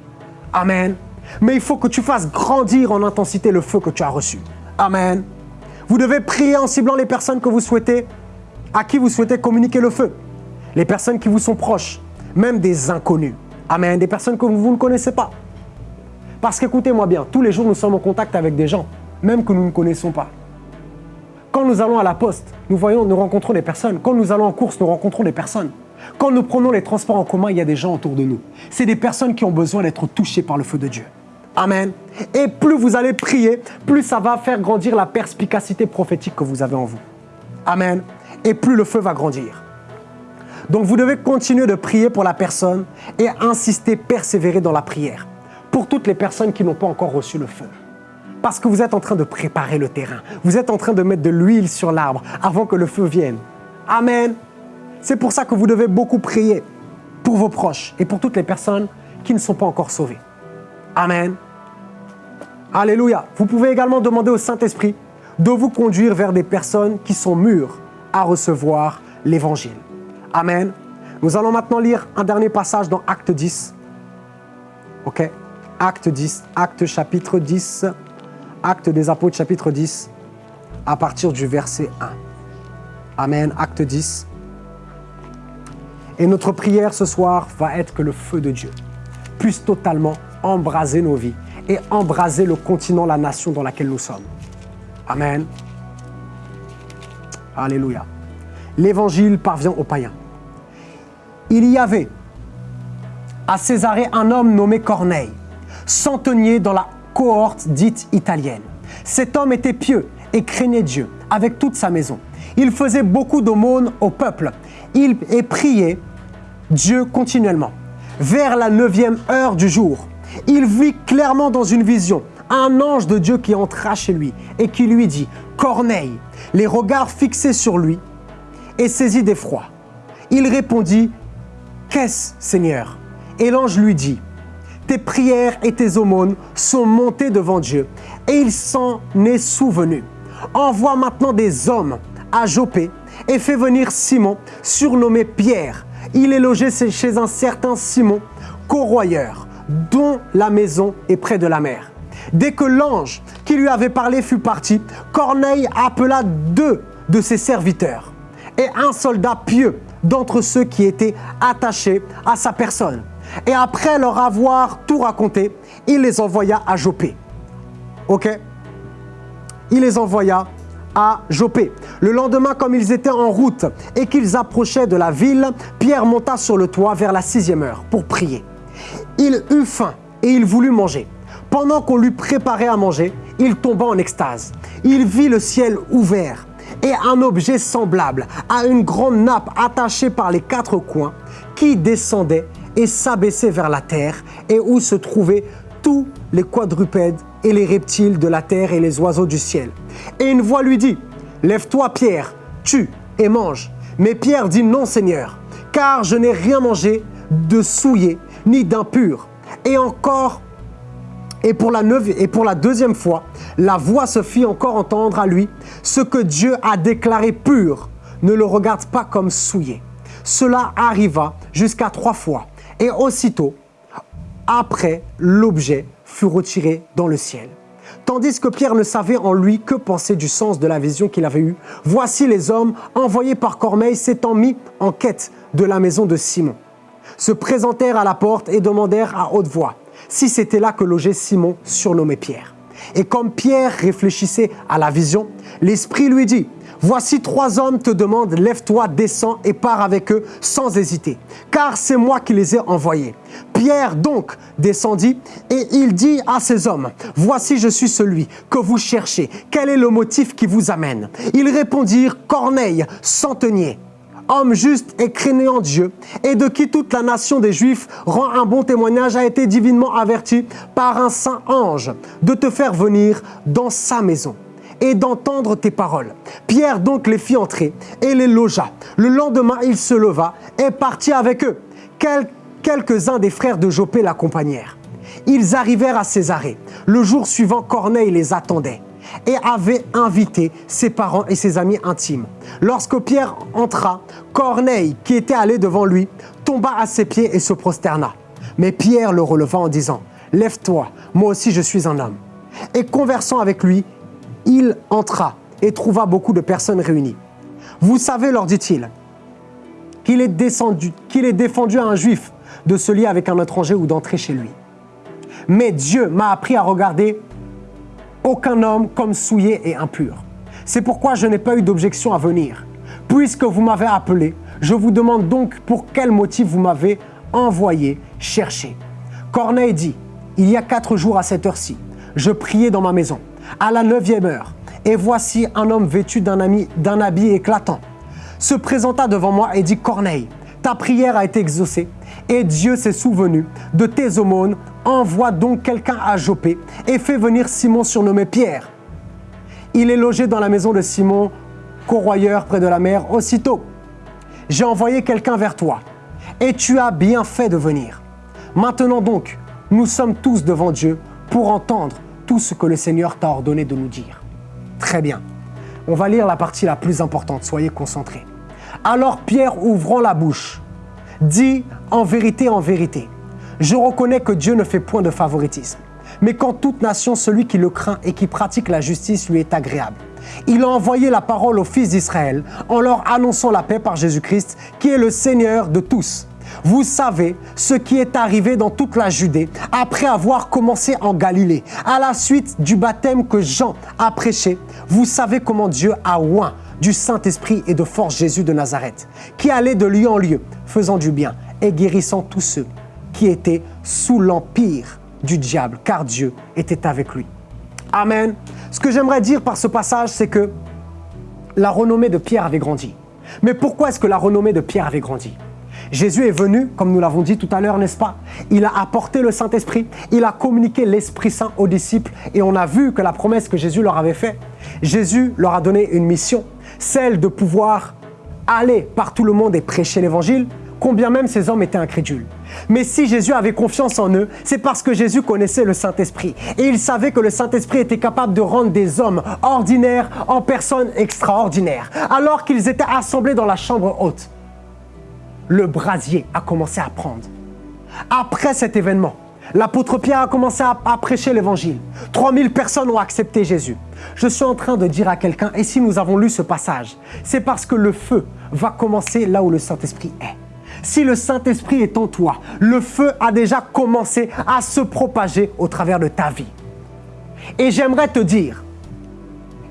Amen. Mais il faut que tu fasses grandir en intensité le feu que tu as reçu. Amen. Vous devez prier en ciblant les personnes que vous souhaitez, à qui vous souhaitez communiquer le feu. Les personnes qui vous sont proches, même des inconnus. Amen. Des personnes que vous ne connaissez pas. Parce qu'écoutez-moi bien, tous les jours nous sommes en contact avec des gens même que nous ne connaissons pas. Quand nous allons à la poste, nous voyons, nous rencontrons des personnes. Quand nous allons en course, nous rencontrons des personnes. Quand nous prenons les transports en commun, il y a des gens autour de nous. C'est des personnes qui ont besoin d'être touchées par le feu de Dieu. Amen. Et plus vous allez prier, plus ça va faire grandir la perspicacité prophétique que vous avez en vous. Amen. Et plus le feu va grandir. Donc vous devez continuer de prier pour la personne et insister, persévérer dans la prière. Pour toutes les personnes qui n'ont pas encore reçu le feu. Parce que vous êtes en train de préparer le terrain. Vous êtes en train de mettre de l'huile sur l'arbre avant que le feu vienne. Amen. C'est pour ça que vous devez beaucoup prier pour vos proches et pour toutes les personnes qui ne sont pas encore sauvées. Amen. Alléluia. Vous pouvez également demander au Saint-Esprit de vous conduire vers des personnes qui sont mûres à recevoir l'Évangile. Amen. Nous allons maintenant lire un dernier passage dans Acte 10. Ok? Acte 10, acte chapitre 10, acte des apôtres chapitre 10, à partir du verset 1. Amen, acte 10. Et notre prière ce soir va être que le feu de Dieu puisse totalement embraser nos vies et embraser le continent, la nation dans laquelle nous sommes. Amen. Alléluia. L'évangile parvient aux païens. Il y avait à Césarée un homme nommé Corneille, centenier dans la cohorte dite italienne. Cet homme était pieux et craignait Dieu avec toute sa maison. Il faisait beaucoup d'aumônes au peuple. Il et priait Dieu continuellement. Vers la neuvième heure du jour, il vit clairement dans une vision un ange de Dieu qui entra chez lui et qui lui dit, Corneille, les regards fixés sur lui et saisi d'effroi. Il répondit, Qu'est-ce, Seigneur? Et l'ange lui dit, Tes prières et tes aumônes sont montées devant Dieu et il s'en est souvenu. Envoie maintenant des hommes à Jopé et fais venir Simon, surnommé Pierre. Il est logé chez un certain Simon, corroyeur, dont la maison est près de la mer. Dès que l'ange qui lui avait parlé fut parti, Corneille appela deux de ses serviteurs et un soldat pieux d'entre ceux qui étaient attachés à sa personne. Et après leur avoir tout raconté, il les envoya à Jopé. Ok? Il les envoya à Jopé. Le lendemain, comme ils étaient en route et qu'ils approchaient de la ville, Pierre monta sur le toit vers la sixième heure pour prier. Il eut faim et il voulut manger. Pendant qu'on lui préparait à manger, il tomba en extase. Il vit le ciel ouvert et un objet semblable à une grande nappe attachée par les quatre coins qui descendait et s'abaissait vers la terre et où se trouvaient tous les quadrupèdes et les reptiles de la terre et les oiseaux du ciel. Et une voix lui dit, Lève-toi Pierre, tue et mange. Mais Pierre dit, Non Seigneur, car je n'ai rien mangé de souillé ni d'impur. Et encore et pour, la et pour la deuxième fois, la voix se fit encore entendre à lui. Ce que Dieu a déclaré pur, ne le regarde pas comme souillé. Cela arriva jusqu'à trois fois. Et aussitôt, après, l'objet fut retiré dans le ciel. Tandis que Pierre ne savait en lui que penser du sens de la vision qu'il avait eue, voici les hommes envoyés par Corneille s'étant mis en quête de la maison de Simon. Se présentèrent à la porte et demandèrent à haute voix si c'était là que logeait Simon, surnommé Pierre. Et comme Pierre réfléchissait à la vision, l'Esprit lui dit, Voici trois hommes te demandent, lève-toi, descends et pars avec eux sans hésiter, car c'est moi qui les ai envoyés. Pierre donc descendit et il dit à ces hommes, Voici je suis celui que vous cherchez, quel est le motif qui vous amène? Ils répondirent, Corneille, centenier homme juste et craignant Dieu, et de qui toute la nation des Juifs rend un bon témoignage, a été divinement averti par un saint ange de te faire venir dans sa maison et d'entendre tes paroles. Pierre donc les fit entrer et les logea. Le lendemain, il se leva et partit avec eux. Quelques-uns des frères de Jopé l'accompagnèrent. Ils arrivèrent à Césarée. Le jour suivant, Corneille les attendait et avait invité ses parents et ses amis intimes. Lorsque Pierre entra, Corneille, qui était allé devant lui, tomba à ses pieds et se prosterna. Mais Pierre le releva en disant, Lève-toi, moi aussi je suis un homme. Et conversant avec lui, il entra et trouva beaucoup de personnes réunies. Vous savez, leur dit-il, qu'il est, est défendu à un juif de se lier avec un étranger ou d'entrer chez lui. Mais Dieu m'a appris à regarder aucun homme comme souillé et impur. C'est pourquoi je n'ai pas eu d'objection à venir. Puisque vous m'avez appelé, je vous demande donc pour quel motif vous m'avez envoyé chercher. Corneille dit, il y a quatre jours à cette heure-ci, je priais dans ma maison, à la neuvième heure, et voici un homme vêtu d'un habit éclatant se présenta devant moi et dit, Corneille, ta prière a été exaucée et Dieu s'est souvenu de tes aumônes. Envoie donc quelqu'un à Jopé et fais venir Simon surnommé Pierre. Il est logé dans la maison de Simon, corroyeur près de la mer. Aussitôt, j'ai envoyé quelqu'un vers toi et tu as bien fait de venir. Maintenant donc, nous sommes tous devant Dieu pour entendre tout ce que le Seigneur t'a ordonné de nous dire. Très bien. On va lire la partie la plus importante, soyez concentrés. Alors Pierre, ouvrant la bouche, dit en vérité, en vérité, Je reconnais que Dieu ne fait point de favoritisme. Mais qu'en toute nation, celui qui le craint et qui pratique la justice lui est agréable. Il a envoyé la parole aux fils d'Israël en leur annonçant la paix par Jésus-Christ, qui est le Seigneur de tous. Vous savez ce qui est arrivé dans toute la Judée après avoir commencé en Galilée, à la suite du baptême que Jean a prêché. Vous savez comment Dieu a oint du Saint-Esprit et de force Jésus de Nazareth, qui allait de lieu en lieu, faisant du bien et guérissant tous ceux qui étaient sous l'empire du diable, car Dieu était avec lui. Amen. Ce que j'aimerais dire par ce passage, c'est que la renommée de Pierre avait grandi. Mais pourquoi est-ce que la renommée de Pierre avait grandi? Jésus est venu, comme nous l'avons dit tout à l'heure, n'est-ce pas? Il a apporté le Saint-Esprit, il a communiqué l'Esprit Saint aux disciples et on a vu que la promesse que Jésus leur avait faite, Jésus leur a donné une mission, celle de pouvoir aller par tout le monde et prêcher l'Évangile, combien même ces hommes étaient incrédules. Mais si Jésus avait confiance en eux, c'est parce que Jésus connaissait le Saint-Esprit. Et il savait que le Saint-Esprit était capable de rendre des hommes ordinaires en personnes extraordinaires. Alors qu'ils étaient assemblés dans la chambre haute, le brasier a commencé à prendre. Après cet événement, l'apôtre Pierre a commencé à, prêcher l'évangile. 3000 personnes ont accepté Jésus. Je suis en train de dire à quelqu'un, et si nous avons lu ce passage, c'est parce que le feu va commencer là où le Saint-Esprit est. Si le Saint-Esprit est en toi, le feu a déjà commencé à se propager au travers de ta vie. Et j'aimerais te dire,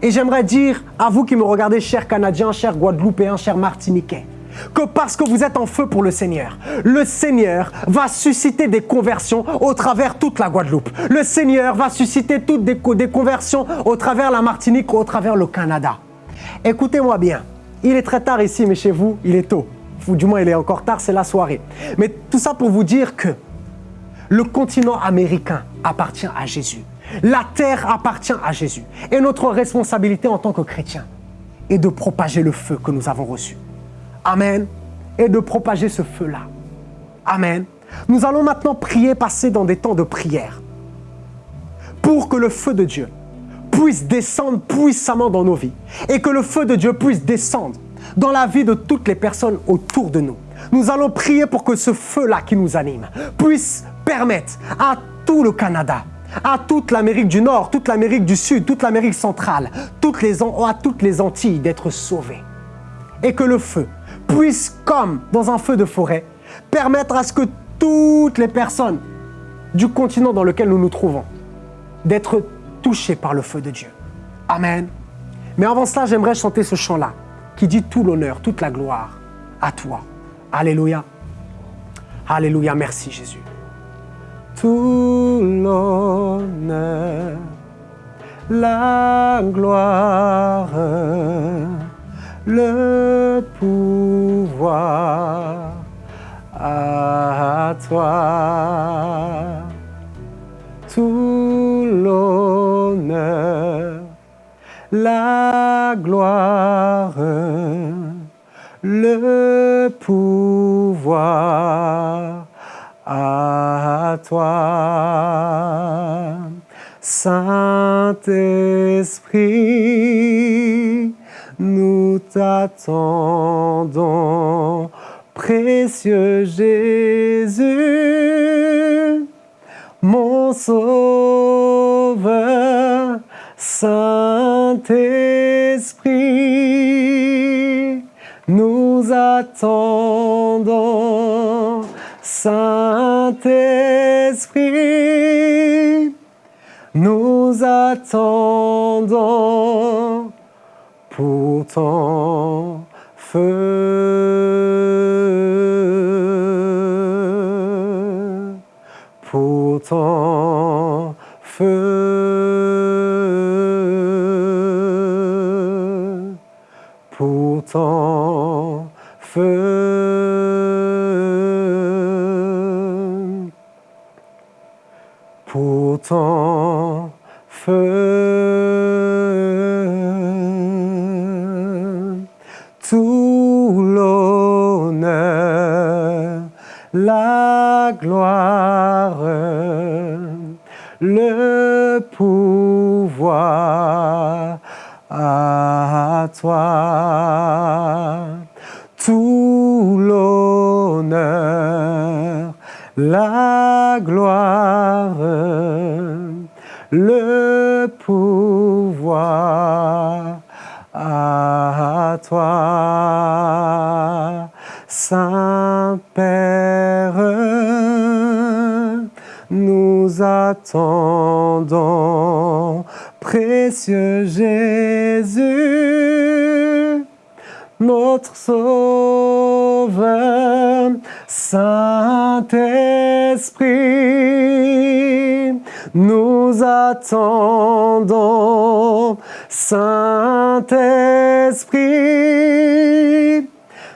et j'aimerais dire à vous qui me regardez, chers Canadiens, chers Guadeloupéens, chers Martiniquais, que parce que vous êtes en feu pour le Seigneur, le Seigneur va susciter des conversions au travers toute la Guadeloupe. Le Seigneur va susciter toutes des, conversions au travers la Martinique, au travers le Canada. Écoutez-moi bien, il est très tard ici, mais chez vous, il est tôt. Ou du moins, il est encore tard, c'est la soirée. Mais tout ça pour vous dire que le continent américain appartient à Jésus. La terre appartient à Jésus. Et notre responsabilité en tant que chrétiens est de propager le feu que nous avons reçu. Amen. Et de propager ce feu-là. Amen. Nous allons maintenant prier, passer dans des temps de prière. Pour que le feu de Dieu puisse descendre puissamment dans nos vies. Et que le feu de Dieu puisse descendre dans la vie de toutes les personnes autour de nous. Nous allons prier pour que ce feu-là qui nous anime puisse permettre à tout le Canada, à toute l'Amérique du Nord, toute l'Amérique du Sud, toute l'Amérique centrale, toutes les, à toutes les Antilles d'être sauvés. Et que le feu puisse, comme dans un feu de forêt, permettre à ce que toutes les personnes du continent dans lequel nous nous trouvons d'être touchées par le feu de Dieu. Amen. Mais avant cela, j'aimerais chanter ce chant-là qui dit tout l'honneur, toute la gloire à toi. Alléluia. Alléluia, merci Jésus. Tout l'honneur, la gloire le pouvoir toi. Tout l'honneur, la gloire, le pouvoir à toi. Saint-Esprit, nous t'attendons, précieux Jésus, mon Sauveur, Saint-Esprit, nous attendons, Saint-Esprit, nous attendons pour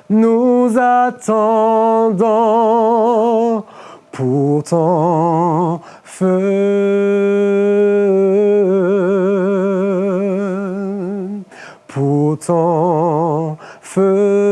nous attendons pour ton feu, pour feu.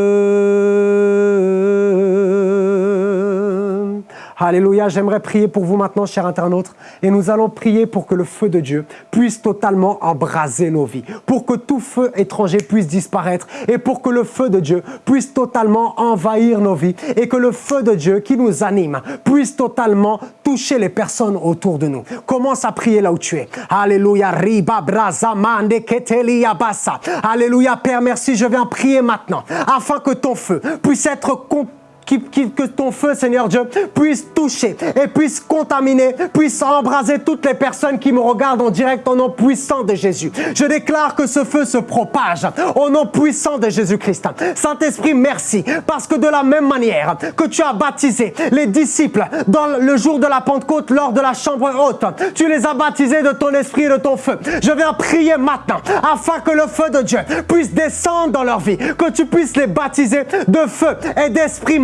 Alléluia, j'aimerais prier pour vous maintenant, chers internautes, et nous allons prier pour que le feu de Dieu puisse totalement embraser nos vies, pour que tout feu étranger puisse disparaître, et pour que le feu de Dieu puisse totalement envahir nos vies, et que le feu de Dieu qui nous anime puisse totalement toucher les personnes autour de nous. Commence à prier là où tu es. Alléluia, riba brazamande ketelia bassa. Alléluia, Père, merci, je viens prier maintenant, afin que ton feu puisse être que ton feu, Seigneur Dieu, puisse toucher et puisse contaminer, puisse embraser toutes les personnes qui me regardent en direct au nom puissant de Jésus. Je déclare que ce feu se propage au nom puissant de Jésus-Christ. Saint-Esprit, merci, parce que de la même manière que tu as baptisé les disciples dans le jour de la Pentecôte lors de la chambre haute, tu les as baptisés de ton esprit et de ton feu. Je viens prier maintenant afin que le feu de Dieu puisse descendre dans leur vie, que tu puisses les baptiser de feu et d'esprit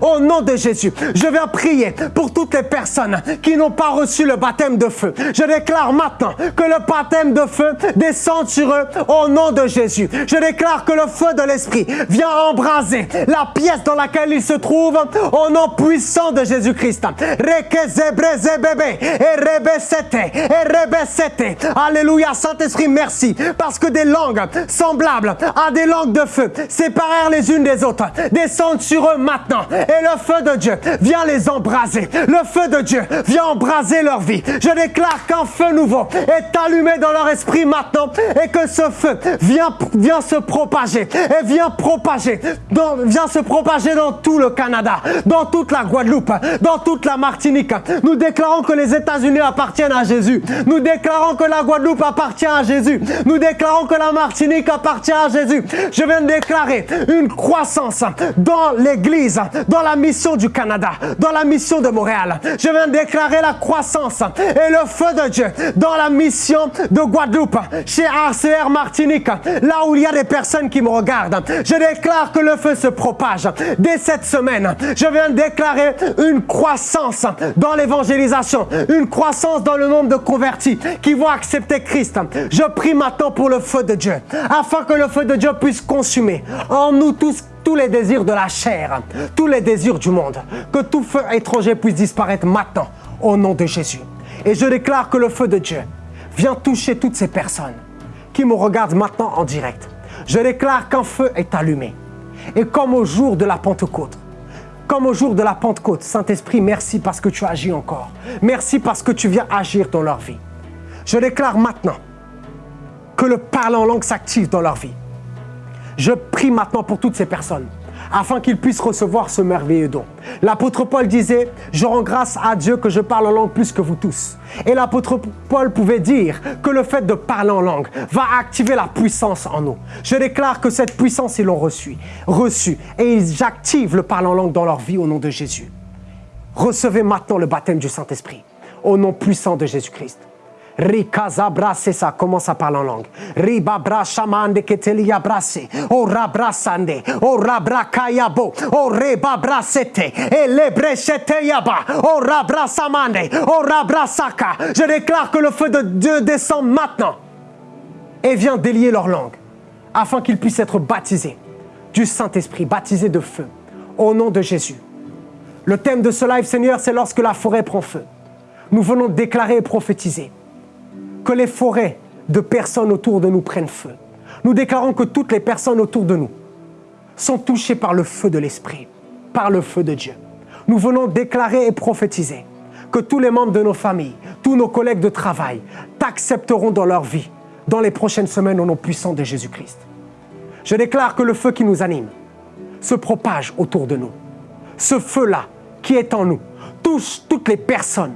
au nom de Jésus, je viens prier pour toutes les personnes qui n'ont pas reçu le baptême de feu. Je déclare maintenant que le baptême de feu descend sur eux au nom de Jésus. Je déclare que le feu de l'Esprit vient embraser la pièce dans laquelle ils se trouvent au nom puissant de Jésus-Christ. Alléluia, Saint-Esprit, merci. Parce que des langues semblables à des langues de feu, séparées les unes des autres, descendent sur eux maintenant. Et le feu de Dieu vient les embraser. Le feu de Dieu vient embraser leur vie. Je déclare qu'un feu nouveau est allumé dans leur esprit maintenant et que ce feu vient, vient se propager et vient propager, dans, vient se propager dans tout le Canada, dans toute la Guadeloupe, dans toute la Martinique. Nous déclarons que les États-Unis appartiennent à Jésus. Nous déclarons que la Guadeloupe appartient à Jésus. Nous déclarons que la Martinique appartient à Jésus. Je viens de déclarer une croissance dans l'Église, dans la mission du Canada, dans la mission de Montréal. Je viens déclarer la croissance et le feu de Dieu dans la mission de Guadeloupe, chez RCR Martinique, là où il y a des personnes qui me regardent. Je déclare que le feu se propage. Dès cette semaine, je viens déclarer une croissance dans l'évangélisation, une croissance dans le nombre de convertis qui vont accepter Christ. Je prie maintenant pour le feu de Dieu, afin que le feu de Dieu puisse consumer en nous tous tous les désirs de la chair, tous les désirs du monde. Que tout feu étranger puisse disparaître maintenant au nom de Jésus. Et je déclare que le feu de Dieu vient toucher toutes ces personnes qui me regardent maintenant en direct. Je déclare qu'un feu est allumé. Et comme au jour de la Pentecôte, comme au jour de la Pentecôte, Saint-Esprit, merci parce que tu agis encore. Merci parce que tu viens agir dans leur vie. Je déclare maintenant que le parler en langue s'active dans leur vie. Je prie maintenant pour toutes ces personnes afin qu'ils puissent recevoir ce merveilleux don. L'apôtre Paul disait, je rends grâce à Dieu que je parle en langue plus que vous tous. Et l'apôtre Paul pouvait dire que le fait de parler en langue va activer la puissance en nous. Je déclare que cette puissance, ils l'ont reçue, reçue, et ils activent le parler en langue dans leur vie au nom de Jésus. Recevez maintenant le baptême du Saint-Esprit au nom puissant de Jésus-Christ. Rikazabra, c'est ça, commence à parler en langue. Ribabra shamande ketelia brase. O rabrasande. O rabrakayabo. O rebabra sete. E lebrechete yaba. O rabrasamande. O rabrasaka. Je déclare que le feu de Dieu descend maintenant et vient délier leur langue afin qu'ils puissent être baptisés du Saint-Esprit, baptisés de feu au nom de Jésus. Le thème de ce live, Seigneur, c'est lorsque la forêt prend feu. Nous venons déclarer et prophétiser que les forêts de personnes autour de nous prennent feu. Nous déclarons que toutes les personnes autour de nous sont touchées par le feu de l'Esprit, par le feu de Dieu. Nous venons déclarer et prophétiser que tous les membres de nos familles, tous nos collègues de travail t'accepteront dans leur vie dans les prochaines semaines au nom puissant de Jésus-Christ. Je déclare que le feu qui nous anime se propage autour de nous. Ce feu-là qui est en nous touche toutes les personnes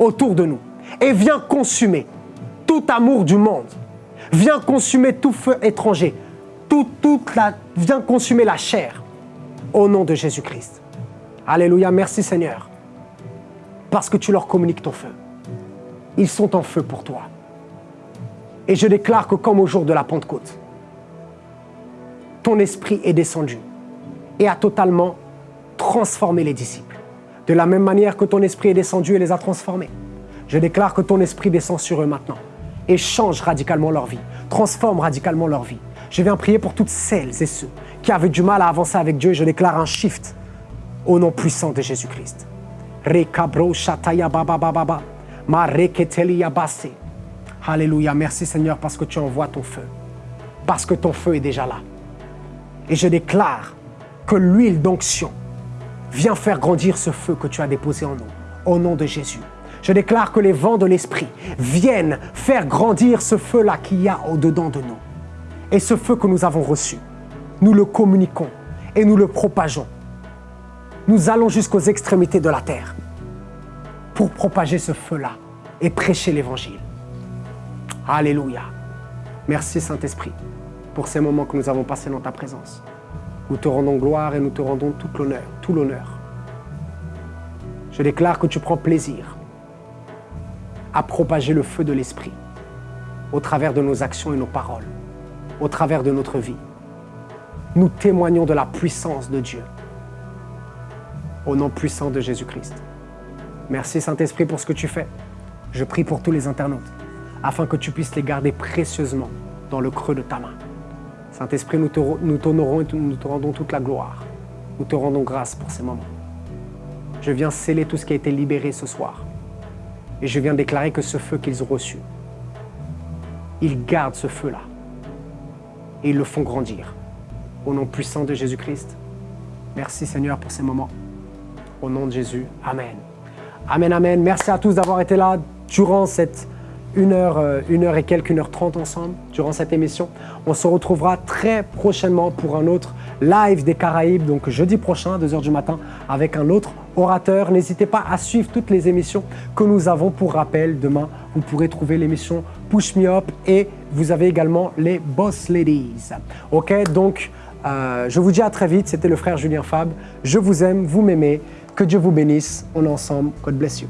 autour de nous et vient consumer tout amour du monde, vient consumer tout feu étranger, tout, toute la, vient consumer la chair au nom de Jésus-Christ. Alléluia, merci Seigneur, parce que tu leur communiques ton feu. Ils sont en feu pour toi. Et je déclare que comme au jour de la Pentecôte, ton esprit est descendu et a totalement transformé les disciples. De la même manière que ton esprit est descendu et les a transformés. Je déclare que ton esprit descend sur eux maintenant et change radicalement leur vie, transforme radicalement leur vie. Je viens prier pour toutes celles et ceux qui avaient du mal à avancer avec Dieu. Je déclare un shift au nom puissant de Jésus-Christ. Alléluia. Merci Seigneur parce que tu envoies ton feu. Parce que ton feu est déjà là. Et je déclare que l'huile d'onction vient faire grandir ce feu que tu as déposé en nous. Au nom de Jésus. Je déclare que les vents de l'Esprit viennent faire grandir ce feu-là qu'il y a au-dedans de nous. Et ce feu que nous avons reçu, nous le communiquons et nous le propageons. Nous allons jusqu'aux extrémités de la terre pour propager ce feu-là et prêcher l'Évangile. Alléluia. Merci Saint-Esprit pour ces moments que nous avons passés dans ta présence. Nous te rendons gloire et nous te rendons tout l'honneur, tout l'honneur. Je déclare que tu prends plaisir à propager le feu de l'Esprit au travers de nos actions et nos paroles, au travers de notre vie. Nous témoignons de la puissance de Dieu. Au nom puissant de Jésus-Christ. Merci Saint-Esprit pour ce que tu fais. Je prie pour tous les internautes, afin que tu puisses les garder précieusement dans le creux de ta main. Saint-Esprit, nous t'honorons et nous te rendons toute la gloire. Nous te rendons grâce pour ces moments. Je viens sceller tout ce qui a été libéré ce soir. Et je viens déclarer que ce feu qu'ils ont reçu, ils gardent ce feu-là. Et ils le font grandir. Au nom puissant de Jésus-Christ. Merci Seigneur pour ces moments. Au nom de Jésus. Amen. Amen, amen. Merci à tous d'avoir été là durant cette une heure, euh, une heure et quelques, une heure trente ensemble durant cette émission. On se retrouvera très prochainement pour un autre live des Caraïbes, donc jeudi prochain, 2h du matin, avec un autre N'hésitez pas à suivre toutes les émissions que nous avons. Pour rappel, demain, vous pourrez trouver l'émission Push Me Up et vous avez également les Boss Ladies. Ok, donc euh, je vous dis à très vite. C'était le frère Julien Fab. Je vous aime, vous m'aimez. Que Dieu vous bénisse. On est ensemble. God bless you.